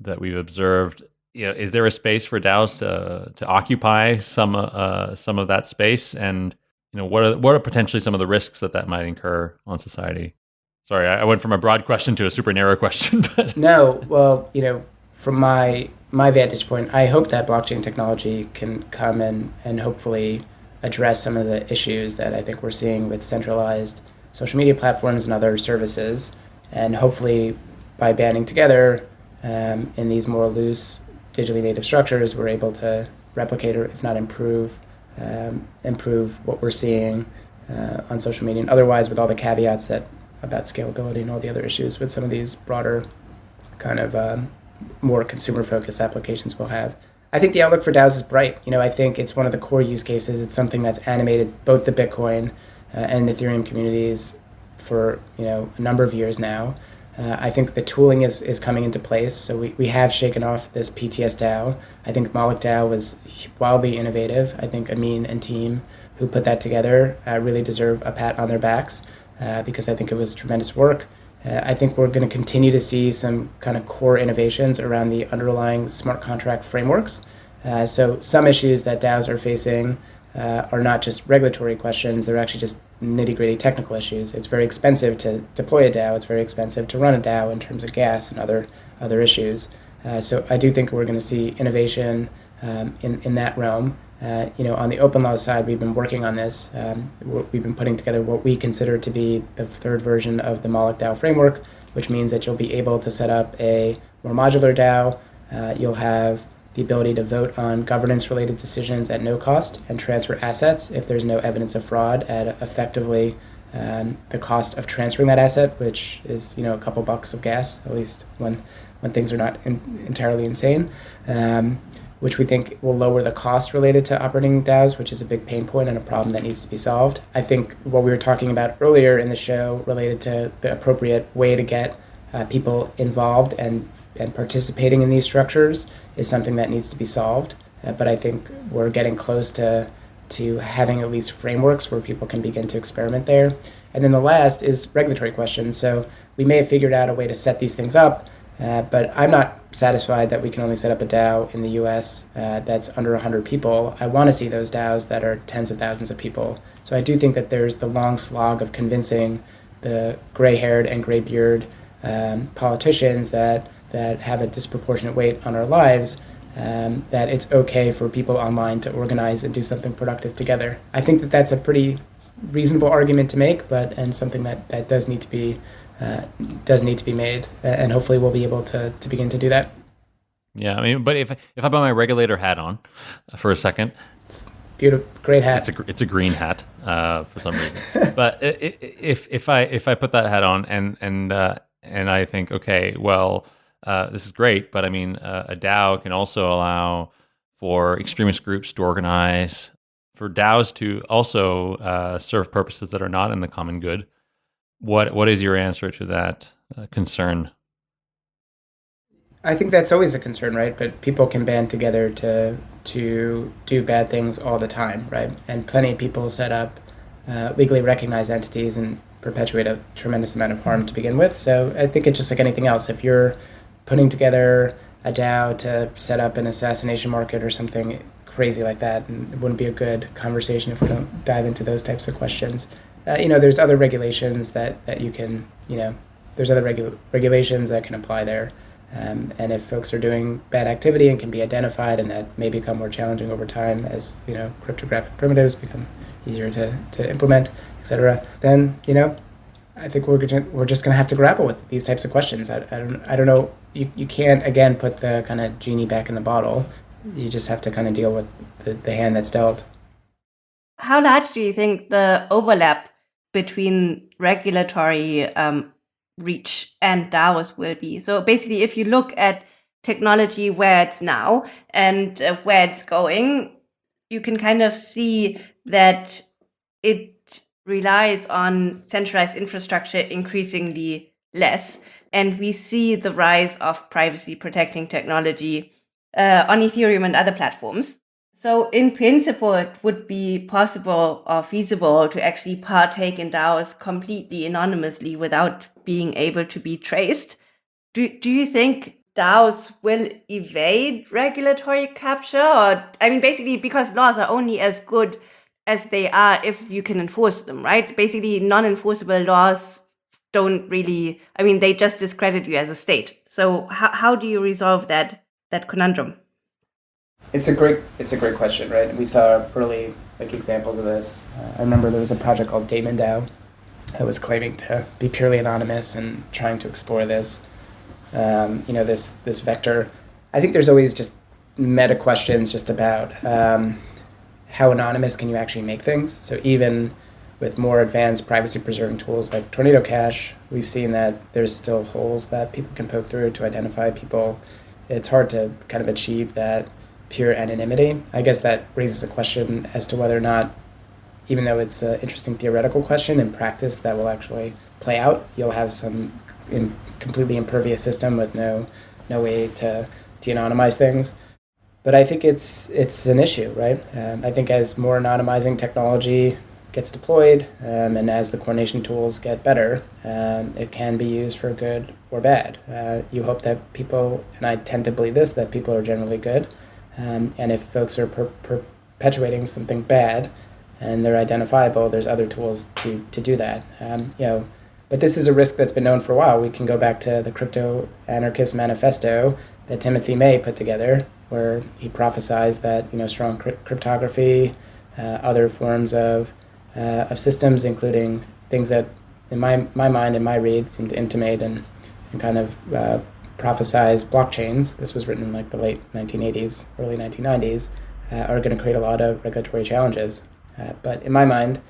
that we've observed, you know, is there a space for DAOs to to occupy some uh, some of that space? And you know, what are what are potentially some of the risks that that might incur on society? Sorry, I went from a broad question to a super narrow question. But no, well, you know, from my my vantage point, I hope that blockchain technology can come and and hopefully address some of the issues that I think we're seeing with centralized social media platforms and other services, and hopefully by banding together um, in these more loose digitally native structures, we're able to replicate or if not improve um, improve what we're seeing uh, on social media. And otherwise, with all the caveats that about scalability and all the other issues with some of these broader kind of um, more consumer focused applications we'll have. I think the outlook for DAOs is bright. You know, I think it's one of the core use cases. It's something that's animated both the Bitcoin uh, and Ethereum communities for you know a number of years now. Uh, I think the tooling is, is coming into place. So we, we have shaken off this PTS DAO. I think Moloch DAO was wildly innovative. I think Ameen and team who put that together uh, really deserve a pat on their backs uh, because I think it was tremendous work. Uh, I think we're going to continue to see some kind of core innovations around the underlying smart contract frameworks. Uh, so some issues that DAOs are facing uh, are not just regulatory questions, they're actually just nitty gritty technical issues. It's very expensive to deploy a DAO, it's very expensive to run a DAO in terms of gas and other, other issues. Uh, so I do think we're going to see innovation um, in, in that realm. Uh, you know, on the OpenLaw side, we've been working on this. Um, we've been putting together what we consider to be the third version of the Moloch DAO framework, which means that you'll be able to set up a more modular DAO. Uh, you'll have the ability to vote on governance related decisions at no cost and transfer assets if there's no evidence of fraud at effectively um, the cost of transferring that asset, which is you know a couple bucks of gas, at least when when things are not in, entirely insane. Um, which we think will lower the cost related to operating DAOs, which is a big pain point and a problem that needs to be solved. I think what we were talking about earlier in the show related to the appropriate way to get uh, people involved and, and participating in these structures is something that needs to be solved. Uh, but I think we're getting close to, to having at least frameworks where people can begin to experiment there. And then the last is regulatory questions. So we may have figured out a way to set these things up uh, but I'm not satisfied that we can only set up a DAO in the US uh, that's under 100 people. I want to see those DAOs that are tens of thousands of people. So I do think that there's the long slog of convincing the gray haired and gray beard um, politicians that, that have a disproportionate weight on our lives. Um, that it's okay for people online to organize and do something productive together. I think that that's a pretty reasonable argument to make, but and something that, that does need to be uh, does need to be made, and hopefully we'll be able to to begin to do that. Yeah, I mean, but if if I put my regulator hat on for a second, it's beautiful, great hat. It's a it's a green hat uh, for some reason. but if if I if I put that hat on and and uh, and I think, okay, well, uh, this is great, but I mean, uh, a DAO can also allow for extremist groups to organize, for DAOs to also uh, serve purposes that are not in the common good. What what is your answer to that uh, concern? I think that's always a concern, right? But people can band together to to do bad things all the time, right? And plenty of people set up uh, legally recognized entities and perpetuate a tremendous amount of harm to begin with. So I think it's just like anything else. If you're putting together a DAO to set up an assassination market or something crazy like that, and it wouldn't be a good conversation if we don't dive into those types of questions uh, you know, there's other regulations that, that you can, you know, there's other regu- regulations that can apply there. Um, and if folks are doing bad activity and can be identified and that may become more challenging over time as, you know, cryptographic primitives become easier to, to implement, et cetera, then, you know, I think we're gonna, we're just going to have to grapple with these types of questions. I, I don't I don't know. You, you can't again put the kind of genie back in the bottle. You just have to kind of deal with the, the hand that's dealt. How large do you think the overlap between regulatory um, reach and DAOs will be. So basically, if you look at technology where it's now and uh, where it's going, you can kind of see that it relies on centralized infrastructure increasingly less. And we see the rise of privacy protecting technology uh, on Ethereum and other platforms. So, in principle, it would be possible or feasible to actually partake in DAOs completely anonymously without being able to be traced. Do, do you think DAOs will evade regulatory capture? Or, I mean, basically, because laws are only as good as they are if you can enforce them, right? Basically, non enforceable laws don't really, I mean, they just discredit you as a state. So, how, how do you resolve that, that conundrum? It's a great it's a great question, right? We saw early like examples of this. Uh, I remember there was a project called Daemon DAO that was claiming to be purely anonymous and trying to explore this. Um, you know this this vector. I think there's always just meta questions just about um, how anonymous can you actually make things. So even with more advanced privacy preserving tools like Tornado Cash, we've seen that there's still holes that people can poke through to identify people. It's hard to kind of achieve that pure anonymity. I guess that raises a question as to whether or not, even though it's an interesting theoretical question, in practice that will actually play out. You'll have some in completely impervious system with no no way to de-anonymize things. But I think it's it's an issue, right? Um, I think as more anonymizing technology gets deployed um, and as the coordination tools get better, um, it can be used for good or bad. Uh, you hope that people, and I tend to believe this, that people are generally good. Um, and if folks are per- perpetuating something bad and they're identifiable, there's other tools to, to do that. Um, you know, but this is a risk that's been known for a while. We can go back to the Crypto Anarchist Manifesto that Timothy May put together, where he prophesized that you know strong cryptography, uh, other forms of uh, of systems, including things that, in my my mind and my read, seem to intimate and, and kind of uh, prophesize blockchains, this was written in like the late 1980s, early 1990s, uh, are going to create a lot of regulatory challenges. Uh, but in my mind,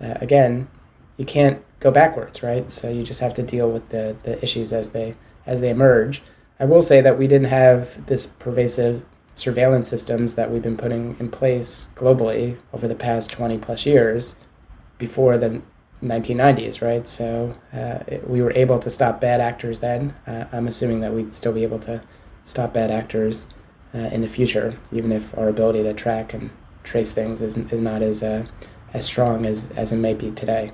uh, again, you can't go backwards, right? So you just have to deal with the, the issues as they as they emerge. I will say that we didn't have this pervasive surveillance systems that we've been putting in place globally over the past 20 plus years before the 1990s, right? So uh, we were able to stop bad actors then. Uh, I'm assuming that we'd still be able to stop bad actors uh, in the future, even if our ability to track and trace things is, is not as uh, as strong as, as it may be today.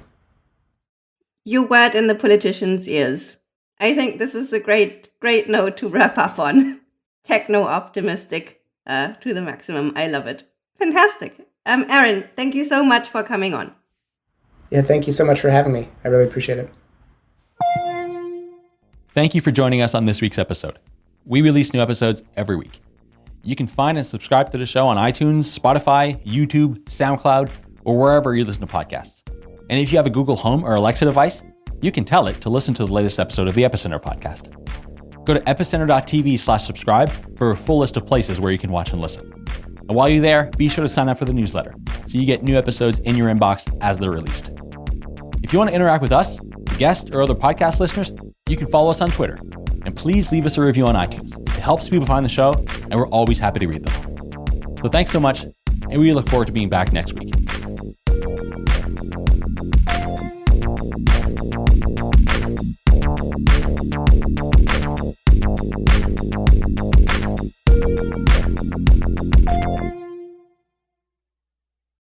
You word in the politicians' ears. I think this is a great, great note to wrap up on. Techno optimistic uh, to the maximum. I love it. Fantastic. Um, Aaron, thank you so much for coming on. Yeah, thank you so much for having me. I really appreciate it. Thank you for joining us on this week's episode. We release new episodes every week. You can find and subscribe to the show on iTunes, Spotify, YouTube, SoundCloud, or wherever you listen to podcasts. And if you have a Google Home or Alexa device, you can tell it to listen to the latest episode of the Epicenter podcast. Go to epicenter.tv slash subscribe for a full list of places where you can watch and listen. And while you're there, be sure to sign up for the newsletter so you get new episodes in your inbox as they're released. If you want to interact with us, guests, or other podcast listeners, you can follow us on Twitter. And please leave us a review on iTunes. It helps people find the show, and we're always happy to read them. So thanks so much, and we look forward to being back next week.